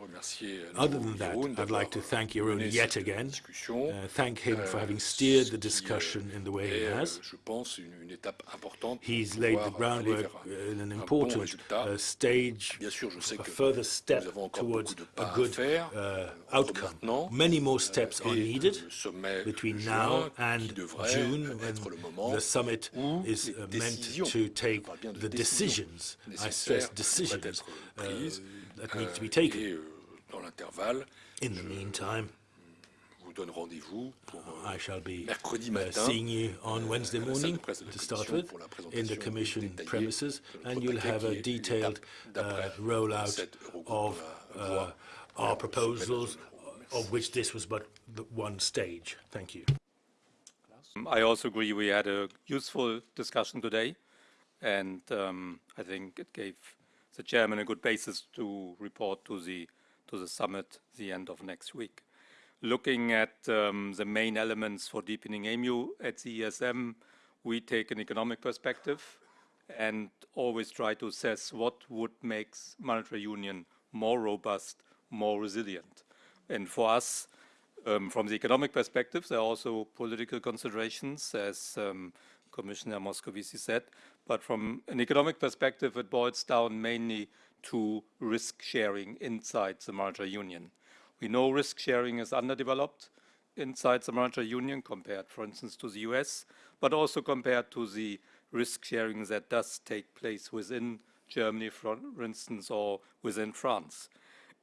Reste, je veux remercier euh, Other than that, I'd like to thank Jeroen yet again, uh, thank him for euh, having steered the discussion euh, in the way he has. je pense, une, une étape importante pour He's laid the groundwork uh, in an important uh, stage, Bien sûr, je sais a further step nous avons encore towards a good uh, outcome. Many more steps are needed between now and June, when the summit is uh, meant to take je parle bien de the décisions I stress decisions, uh, that need to be taken. Et, euh, l'intervalle, In the meantime, vous donne rendez-vous pour euh, I shall be mercredi uh, matin seeing you on euh, Wednesday à la salle de morning presse de la to start with in the Commission premises, and you'll have a detailed uh, rollout of uh, our vers le sommet de la proposals, of which this was but the one stage. Thank you. I also agree we had a useful discussion today, and um, I think it gave the chairman a good basis to report to the to the summit the end of next week. Looking at um, the main elements for deepening EMU at the ESM, we take an economic perspective and always try to assess what would make monetary union more robust, more resilient. And for us, um, from the economic perspective, there are also political considerations, as um, Commissioner Moscovici said. But from an economic perspective, it boils down mainly to risk sharing inside the monetary union. We know risk sharing is underdeveloped inside the monetary union compared, for instance, to the US, but also compared to the risk sharing that does take place within Germany, for instance, or within France.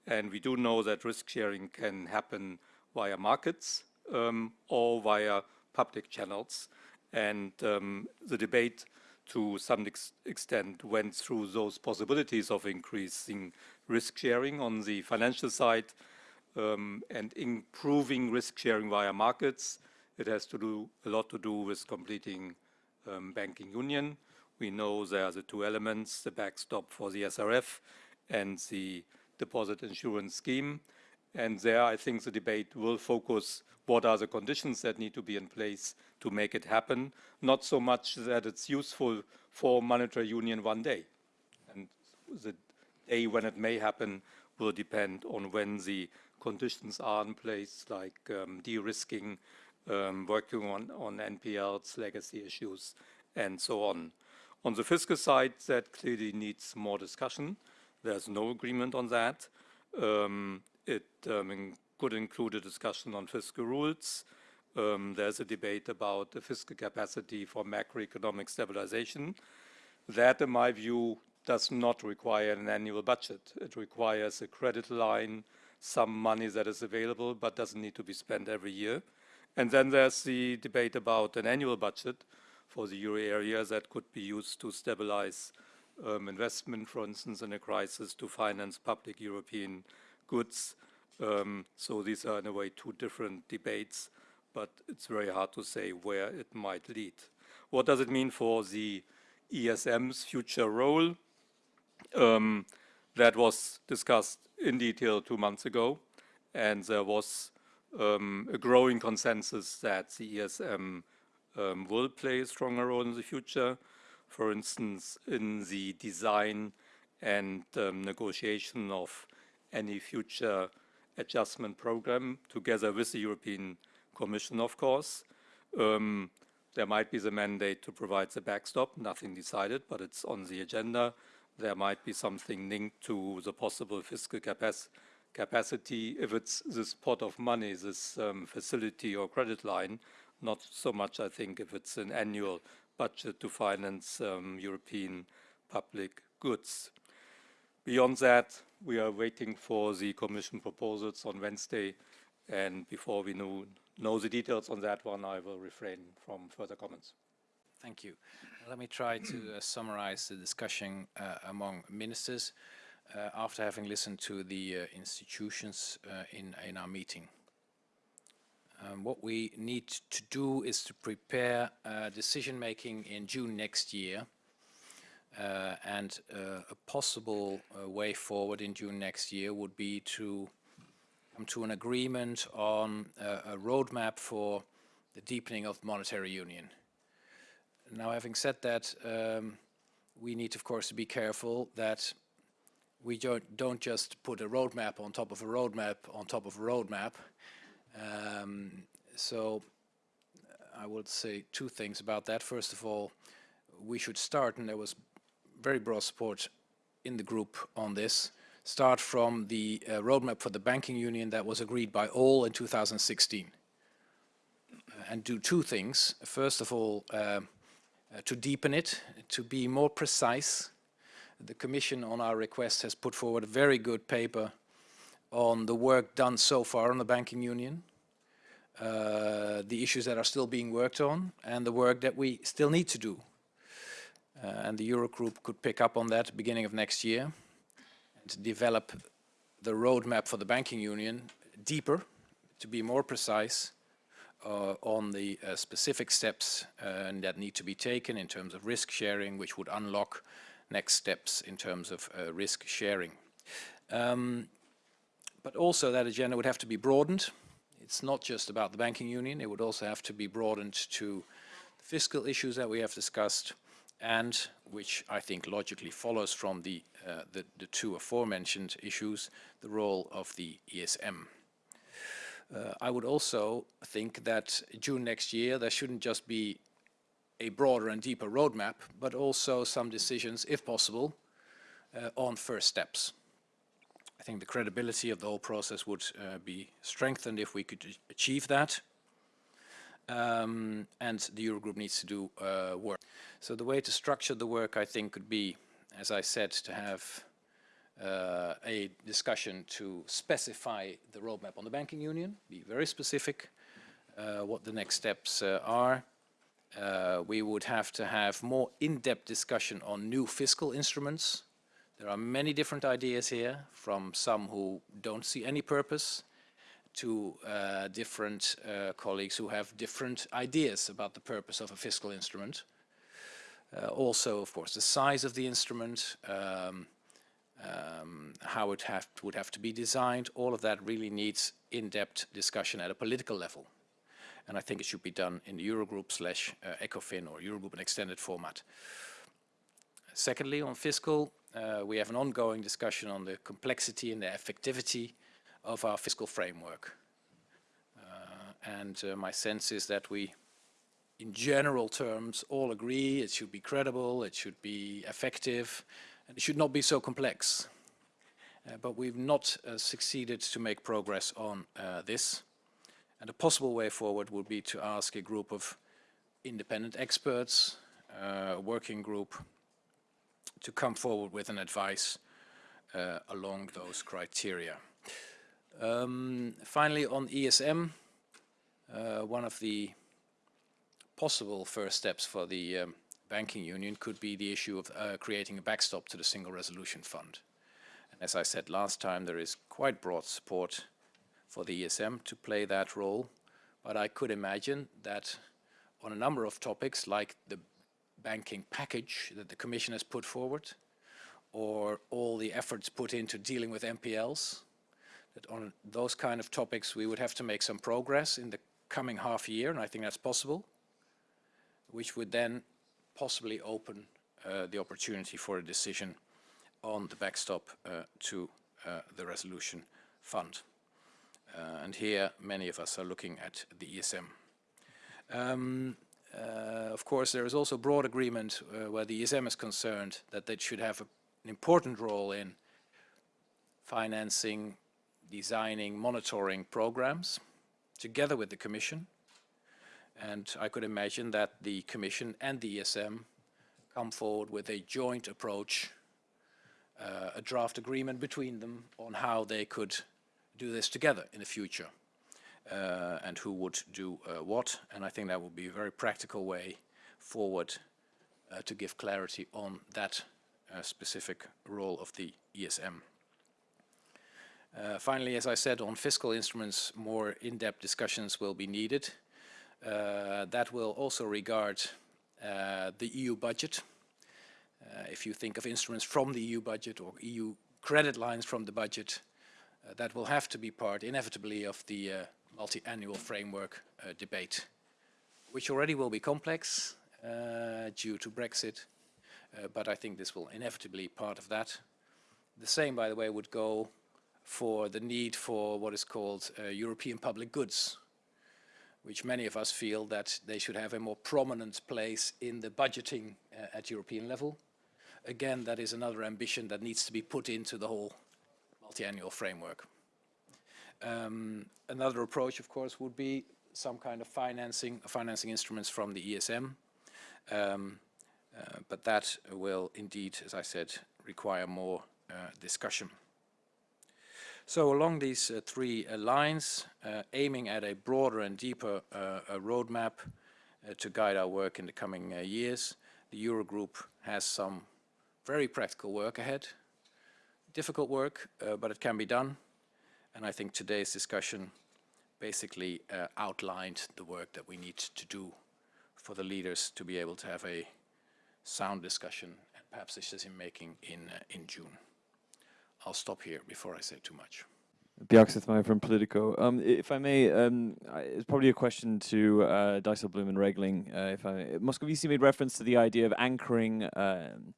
And we do know that risk sharing can happen via markets um, or via public channels. And um, the debate to some ex extent went through those possibilities of increasing risk sharing on the financial side um, and improving risk sharing via markets. It has to do a lot to do with completing um, banking union. We know there are the two elements, the backstop for the SRF and the deposit insurance scheme. And there, I think the debate will focus what are the conditions that need to be in place to make it happen, not so much that it's useful for monetary union one day. And the day when it may happen will depend on when the conditions are in place, like um, de-risking, um, working on, on NPLs, legacy issues, and so on. On the fiscal side, that clearly needs more discussion. There's no agreement on that. Um, it um, could include a discussion on fiscal rules. Um, there's a debate about the fiscal capacity for macroeconomic stabilization. That, in my view, does not require an annual budget. It requires a credit line, some money that is available but doesn't need to be spent every year. And then there's the debate about an annual budget for the euro area that could be used to stabilize um, investment, for instance, in a crisis to finance public European goods. Um, so these are, in a way, two different debates, but it's very hard to say where it might lead. What does it mean for the ESM's future role? Um, that was discussed in detail two months ago, and there was um, a growing consensus that the ESM um, will play a stronger role in the future for instance, in the design and um, negotiation of any future adjustment program together with the European Commission, of course. Um, there might be the mandate to provide the backstop, nothing decided, but it's on the agenda. There might be something linked to the possible fiscal capac capacity if it's this pot of money, this um, facility or credit line, not so much, I think, if it's an annual budget to finance um, European public goods. Beyond that, we are waiting for the Commission proposals on Wednesday, and before we know, know the details on that one, I will refrain from further comments. Thank you. Let me try to uh, summarize the discussion uh, among ministers uh, after having listened to the uh, institutions uh, in, in our meeting. Um, what we need to do is to prepare uh, decision making in June next year and uh, a possible uh, way forward in June next year would be to come to an agreement on uh, a roadmap for the deepening of monetary union. Now having said that um, we need of course to be careful that we don't, don't just put a roadmap on top of a roadmap on top of a roadmap um, so I would say two things about that. First of all, we should start, and there was very broad support in the group on this, start from the uh, roadmap for the banking union that was agreed by all in 2016. Uh, and do two things. First of all, uh, uh, to deepen it, to be more precise. The Commission on our request has put forward a very good paper on the work done so far on the banking union, uh, the issues that are still being worked on, and the work that we still need to do. Uh, and the Eurogroup could pick up on that beginning of next year and develop the roadmap for the banking union deeper, to be more precise uh, on the uh, specific steps uh, that need to be taken in terms of risk sharing, which would unlock next steps in terms of uh, risk sharing. Um, but also that agenda would have to be broadened. It's not just about the banking union, it would also have to be broadened to the fiscal issues that we have discussed and which I think logically follows from the, uh, the, the, two aforementioned issues, the role of the ESM. Uh, I would also think that June next year there shouldn't just be a broader and deeper roadmap, but also some decisions, if possible, uh, on first steps. I think the credibility of the whole process would uh, be strengthened if we could achieve that. Um, and the Eurogroup needs to do uh, work. So the way to structure the work, I think, could be, as I said, to have uh, a discussion to specify the roadmap on the banking union, be very specific uh, what the next steps uh, are. Uh, we would have to have more in-depth discussion on new fiscal instruments. There are many different ideas here, from some who don't see any purpose to uh, different uh, colleagues who have different ideas about the purpose of a fiscal instrument. Uh, also, of course, the size of the instrument, um, um, how it have, would have to be designed, all of that really needs in-depth discussion at a political level. And I think it should be done in the Eurogroup slash uh, ECOFIN or Eurogroup in extended format. Secondly, on fiscal, uh, we have an ongoing discussion on the complexity and the effectivity of our fiscal framework. Uh, and uh, my sense is that we, in general terms, all agree it should be credible, it should be effective, and it should not be so complex. Uh, but we've not uh, succeeded to make progress on uh, this. And a possible way forward would be to ask a group of independent experts, uh, a working group, to come forward with an advice along those criteria. Um, finally, on ESM, uh, one of the possible first steps for the um, banking union could be the issue of uh, creating a backstop to the single resolution fund. And as I said last time, there is quite broad support for the ESM to play that role, but I could imagine that on a number of topics like the banking package that the Commission has put forward, or all the efforts put into dealing with NPLs, that on those kind of topics we would have to make some progress in the coming half year, and I think that's possible, which would then possibly open uh, the opportunity for a decision on the backstop uh, to uh, the resolution fund. Uh, and here many of us are looking at the ESM. Um, uh, of course, there is also broad agreement uh, where the ESM is concerned that they should have a, an important role in financing designing, monitoring programs together with the Commission. And I could imagine that the Commission and the ESM come forward with a joint approach, uh, a draft agreement between them on how they could do this together in the future uh, and who would do uh, what. And I think that would be a very practical way forward uh, to give clarity on that uh, specific role of the ESM. Uh, finally, as I said, on fiscal instruments, more in-depth discussions will be needed. Uh, that will also regard uh, the EU budget. Uh, if you think of instruments from the EU budget or EU credit lines from the budget, uh, that will have to be part, inevitably, of the uh, multi-annual framework debate, which already will be complex due to Brexit, but I think this will inevitably be part of that. The same, by the way, would go for the need for what is called uh, European public goods, which many of us feel that they should have a more prominent place in the budgeting uh, at European level. Again, that is another ambition that needs to be put into the whole multi-annual framework. Um, another approach, of course, would be some kind of financing, financing instruments from the ESM. Um, uh, but that will indeed, as I said, require more uh, discussion. So along these uh, three uh, lines, uh, aiming at a broader and deeper uh, roadmap uh, to guide our work in the coming uh, years, the Eurogroup has some very practical work ahead. Difficult work, but it can be done. And I think today's discussion basically outlined the work that we need to do for the leaders to be able to have a sound discussion and perhaps decision making in, in June. I'll stop here before I say too much. Bjarke from Politico. Um, if I may, um, it's probably a question to uh, Dijsselbloem and Regling. Uh, if I, Moscovici made reference to the idea of anchoring. Um,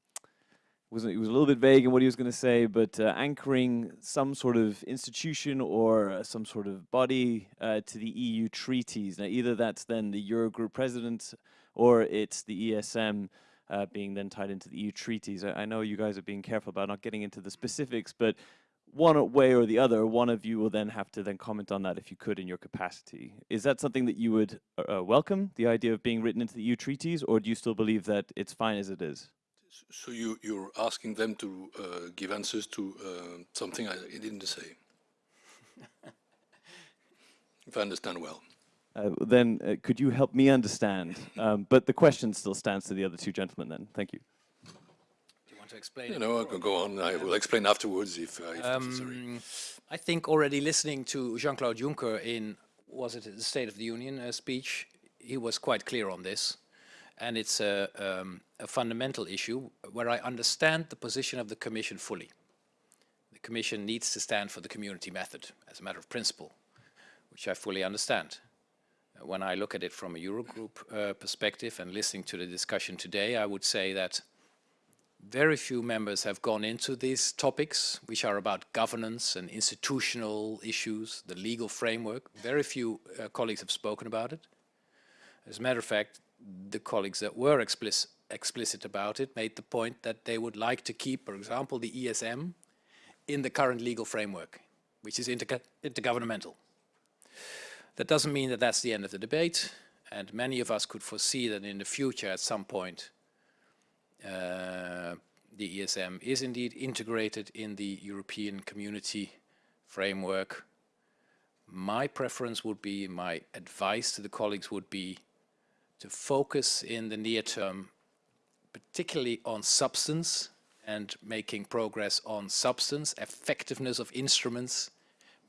was he was a little bit vague in what he was going to say, but uh, anchoring some sort of institution or uh, some sort of body uh, to the EU treaties. Now, either that's then the Eurogroup president or it's the ESM uh, being then tied into the EU treaties. I, I, know you guys are being careful about not getting into the specifics, but one way or the other, one of you will then have to then comment on that if you could in your capacity. Is that something that you would uh, uh welcome, the idea of being written into the EU treaties, or do you still believe that it's fine as it is? So you, you're asking them to uh, give answers to uh, something I didn't say. if I understand well. Uh, then uh, could you help me understand? Um, but the question still stands to the other two gentlemen then. Thank you Do you want to explain? You know, I can go on. I will explain afterwards if, uh, if um, necessary. I think already listening to Jean-Claude Juncker in, was it the State of the Union uh, speech, he was quite clear on this. And it's a, um, a fundamental issue where I understand the position of the Commission fully. The Commission needs to stand for the community method as a matter of principle, which I fully understand. When I look at it from a Eurogroup uh, perspective and listening to the discussion today, I would say that very few members have gone into these topics, which are about governance and institutional issues, the legal framework. Very few uh, colleagues have spoken about it. As a matter of fact, the colleagues that were explicit, explicit about it made the point that they would like to keep, for example, the ESM in the current legal framework, which is intergo intergovernmental. That doesn't mean that that's the end of the debate, and many of us could foresee that in the future, at some point, uh, the ESM is indeed integrated in the European community framework. My preference would be, my advice to the colleagues would be to focus in the near term particularly on substance and making progress on substance, effectiveness of instruments,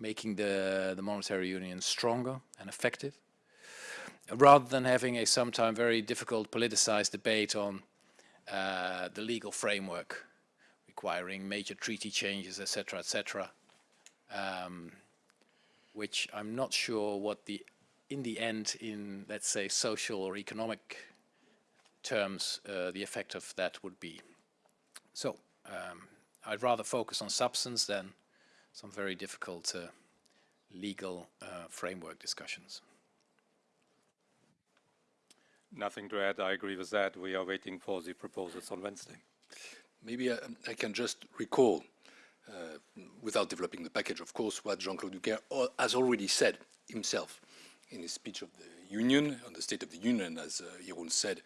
making the, the monetary union stronger and effective, rather than having a sometimes very difficult politicized debate on uh, the legal framework requiring major treaty changes, etc., etc., um, which I'm not sure what the, in the end, in let's say social or economic terms, uh, the effect of that would be. So um, I'd rather focus on substance than some very difficult uh, legal uh, framework discussions. Nothing to add. I agree with that. We are waiting for the proposals on Wednesday. Maybe I, I can just recall, uh, without developing the package, of course, what Jean-Claude Juncker has already said himself in his speech of the Union, on the State of the Union, as uh, Jeroen said,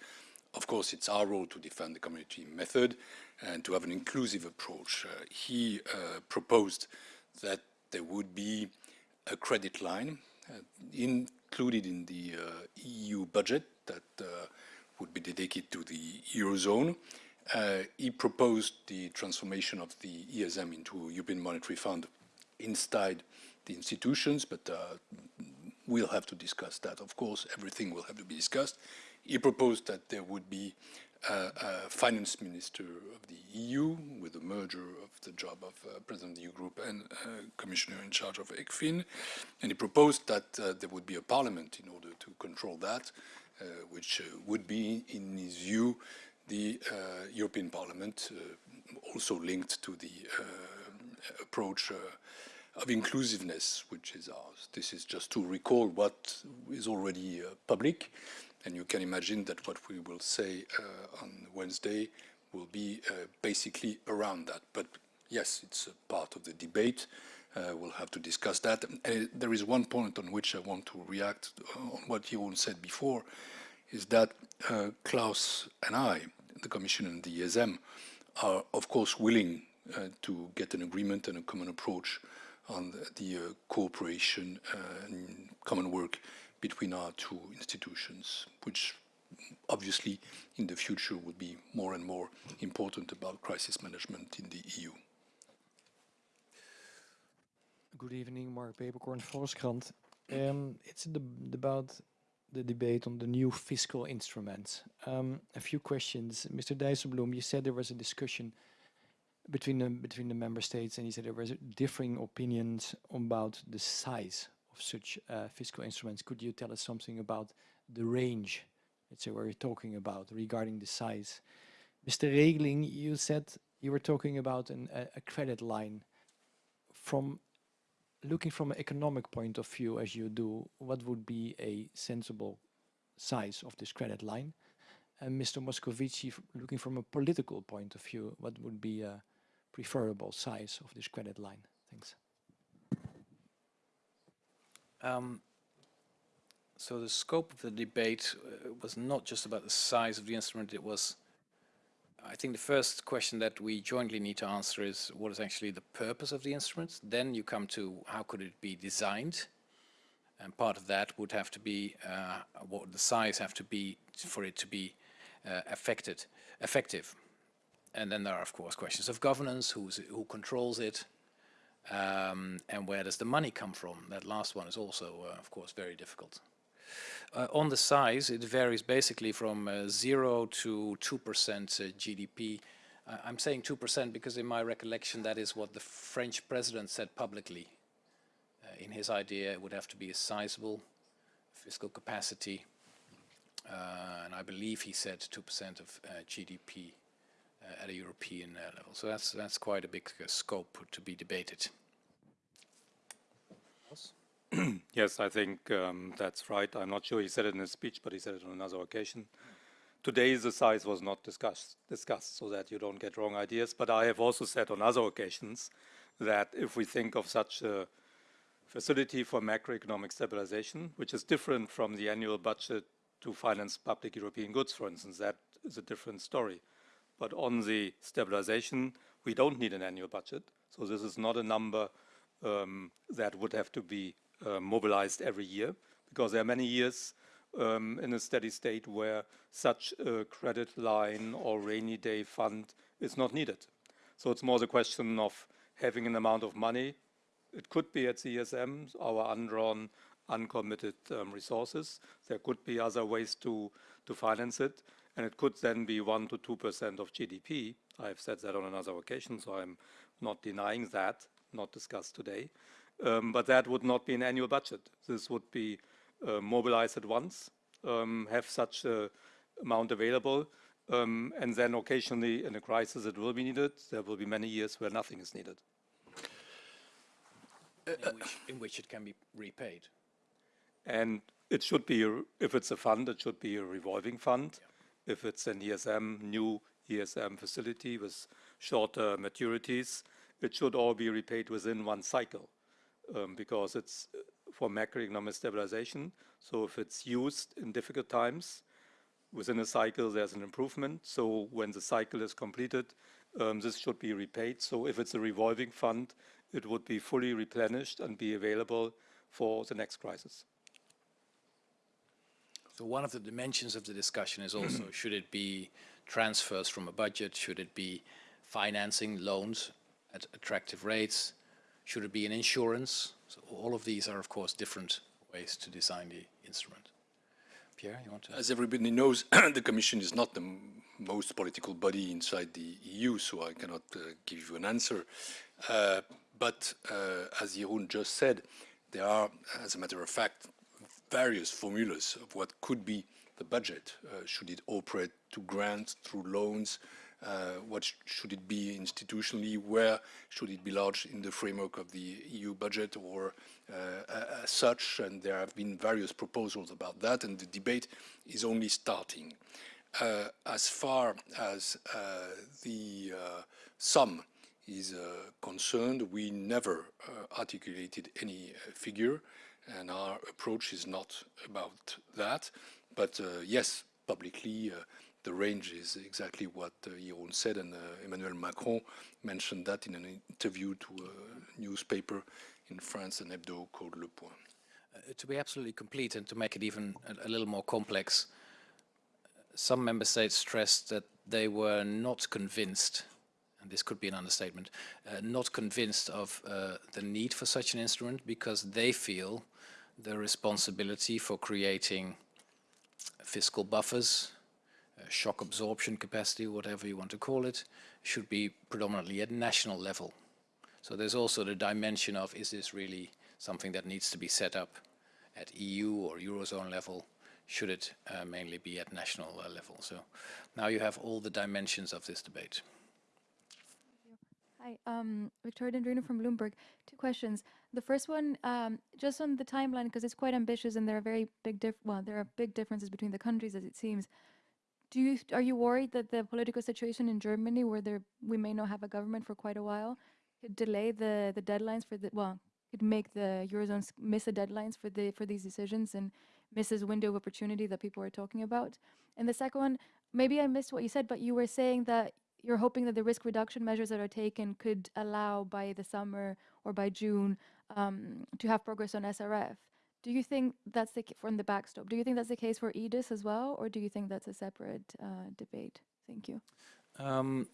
of course, it's our role to defend the community method and to have an inclusive approach. Uh, he uh, proposed that there would be a credit line uh, included in the uh, EU budget that uh, would be dedicated to the Eurozone. He proposed the transformation of the ESM into a European Monetary Fund inside the institutions, but uh, we'll have to discuss that. Of course, everything will have to be discussed. He proposed that there would be uh, a finance minister of the EU with the merger of the job of uh, president of the Eurogroup and uh, commissioner in charge of ECFIN. And he proposed that uh, there would be a parliament in order to control that. Uh, which uh, would be, in his view, the uh, European Parliament, also linked to the approach of inclusiveness, which is ours. This is just to recall what is already public, and you can imagine that what we will say on Wednesday will be basically around that. But yes, it's a part of the debate. Uh, we'll have to discuss that. And there is one point on which I want to react on what Jeroen said before, is that uh, Klaus and I, the Commission and the ESM, are of course willing uh, to get an agreement and a common approach on the, the uh, cooperation uh, and common work between our two institutions, which obviously in the future would be more and more important about crisis management in the EU. Good evening, Marc Peeperkorn, Volkskrant. Um, it's about the debate on the new fiscal instruments. Um, a few questions. Mr. Dijsselbloem, you said there was a discussion between the, between the member states and you said there was differing opinions about the size of such uh, fiscal instruments. Could you tell us something about the range, let's say, you're talking about regarding the size? Mr. Regling, you said you were talking about an, a, a credit line from looking from an economic point of view as you do, what would be a sensible size of this credit line? And Mr. Moscovici, looking from a political point of view, what would be a preferable size of this credit line? Thanks. Um, so the scope of the debate uh, was not just about the size of the instrument, it was, I think the first question that we jointly need to answer is what is actually the purpose of the instrument? Then you come to how could it be designed? And part of that would have to be, uh, what would the size have to be for it to be uh, affected, effective? And then there are, of course, questions of governance, who controls it, um, and where does the money come from? That last one is also, uh, of course, very difficult. Uh, on the size, it varies basically from uh, 0 to 2% uh, GDP. Uh, I'm saying 2% because in my recollection that is what the French president said publicly. Uh, in his idea it would have to be a sizable fiscal capacity and I believe he said 2% of GDP Uh, at a European uh, level. So that's, that's quite a big uh, scope to be debated. yes, I think um, that's right. I'm not sure he said it in his speech, but he said it on another occasion. Today, the size was not discussed, discussed so that you don't get wrong ideas. But I have also said on other occasions that if we think of such a facility for macroeconomic stabilization, which is different from the annual budget to finance public European goods, for instance, that is a different story. But on the stabilization, we don't need an annual budget. So this is not a number um, that would have to be uh, mobilized every year because there are many years um, in a steady state where such a credit line or rainy day fund is not needed. So it's more the question of having an amount of money. It could be at ESM, our undrawn, uncommitted um, resources. There could be other ways to, to finance it. And it could then be 1 to 2% of GDP. I've said that on another occasion, so I'm not denying that, not discussed today. Um, but that would not be an annual budget. This would be uh, mobilized at once, um, have such a amount available, um, and then occasionally in a crisis it will be needed. There will be many years where nothing is needed. In which, in which it can be repaid. And it should be, if it's a fund, it should be a revolving fund. Yeah. If it's an ESM, new ESM facility with shorter maturities, it should all be repaid within one cycle um, because it's uh, for macroeconomic stabilization. So if it's used in difficult times, within a cycle there's an improvement. So when the cycle is completed, um, this should be repaid. So if it's a revolving fund, it would be fully replenished and be available for the next crisis. So one of the dimensions of the discussion is also, should it be transfers from a budget? Should it be financing loans at attractive rates? Should it be an insurance? So all of these are, of course, different ways to design the instrument. Pierre, you want to? As everybody knows, the Commission is not the most political body inside the EU, so I cannot uh, give you an answer. Uh, but uh, as Jeroen just said, there are, as a matter of fact, various formulas of what could be the budget. Uh, should it operate to grants, through loans, uh, what sh should it be institutionally? Where should it be lodged in the framework of the EU budget or uh, as such? And there have been various proposals about that, and the debate is only starting. Uh, as far as uh, the uh, sum is concerned, we never articulated any figure, and our approach is not about that. But yes, publicly, the range is exactly what uh, Jeroen said, and uh, Emmanuel Macron mentioned that in an interview to a newspaper in France, an hebdo called Le Point. Uh, to be absolutely complete and to make it even a, a little more complex, some member states stressed that they were not convinced and this could be an understatement, uh, not convinced of uh, the need for such an instrument because they feel the responsibility for creating fiscal buffers shock absorption capacity, whatever you want to call it, should be predominantly at national level. So there's also the dimension of is this really something that needs to be set up at EU or Eurozone level? Should it uh, mainly be at national uh, level? So now you have all the dimensions of this debate. Hi, um, Victoria Dendrinou from Bloomberg. Two questions. The first one, um, just on the timeline, because it's quite ambitious and there are very big diff well, there are big differences between the countries as it seems. Do you are you worried that the political situation in Germany, where there we may not have a government for quite a while, could delay the the deadlines for the well could make the eurozone miss the deadlines for the for these decisions and miss this window of opportunity that people are talking about. And the second one, maybe I missed what you said, but you were saying that you're hoping that the risk reduction measures that are taken could allow by the summer or by June um, to have progress on SRF. Do you think that's the from the backstop? Do you think that's the case for EDIS as well, or do you think that's a separate uh, debate? Thank you. Um,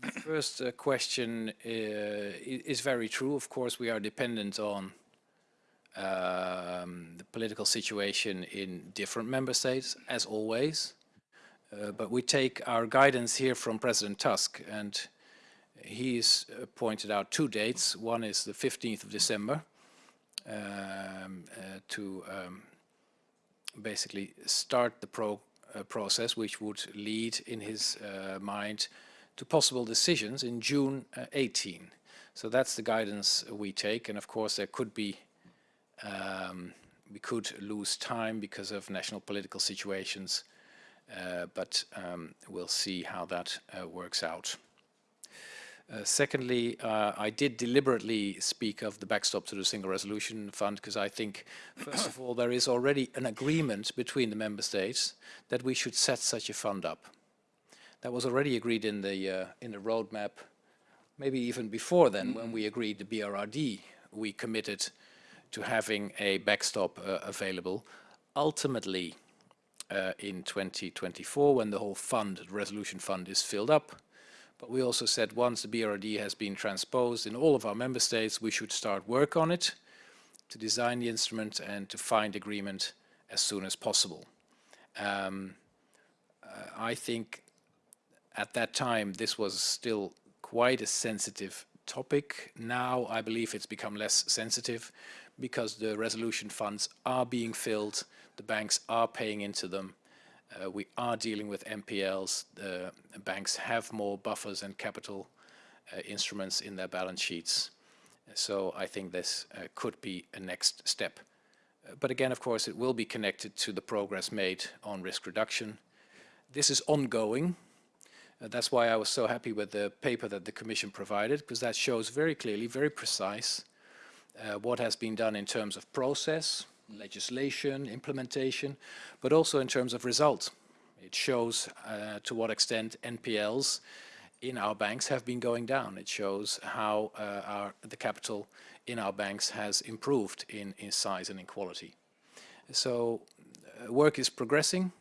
the first uh, question uh, is very true. Of course, we are dependent on um, the political situation in different member states, as always. Uh, but we take our guidance here from President Tusk, and he's uh, pointed out two dates. One is the 15th of December um, uh, to um, basically start the pro uh, process, which would lead, in his uh, mind, to possible decisions in June 18. So that's the guidance we take, and of course there could be um, we could lose time because of national political situations, but um, we'll see how that uh, works out. Uh, secondly, uh, I did deliberately speak of the backstop to the Single Resolution Fund because I think, first of all, there is already an agreement between the member states that we should set such a fund up. That was already agreed in the uh, in the roadmap, maybe even before then, mm when we agreed the BRRD. We committed to having a backstop uh, available. Ultimately, uh, in 2024, when the whole fund, the resolution fund, is filled up, but we also said once the BRRD has been transposed in all of our member states, we should start work on it to design the instrument and to find agreement as soon as possible. Um, uh, I think at that time this was still quite a sensitive topic. Now I believe it's become less sensitive because the resolution funds are being filled, the banks are paying into them, uh, we are dealing with NPLs. The banks have more buffers and capital uh, instruments in their balance sheets. So I think this uh, could be a next step. Uh, but again, of course, it will be connected to the progress made on risk reduction. This is ongoing. Uh, that's why I was so happy with the paper that the Commission provided, because that shows very clearly, very precise, uh, what has been done in terms of process, legislation, implementation, but also in terms of results. It shows uh, to what extent NPLs in our banks have been going down. It shows how uh, our, the capital in our banks has improved in, in size and in quality. So uh, work is progressing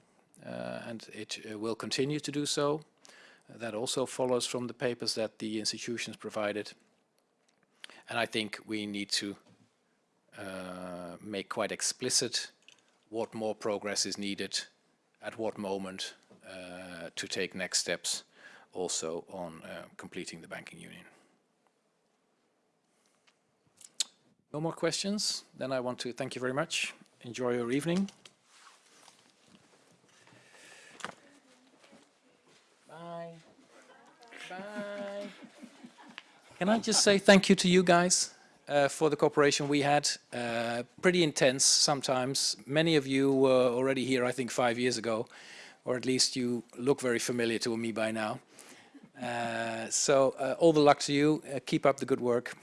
uh, and it uh, will continue to do so. that also follows from the papers that the institutions provided. And I think we need to uh, make quite explicit what more progress is needed at what moment uh, to take next steps also on uh, completing the banking union. No more questions? Then I want to thank you very much. Enjoy your evening. Bye. Bye. Can I just say thank you to you guys? Uh, for the cooperation we had. Uh, pretty intense sometimes. Many of you were already here, I think, five years ago, or at least you look very familiar to me by now. Uh, so uh, all the luck to you. Uh, keep up the good work.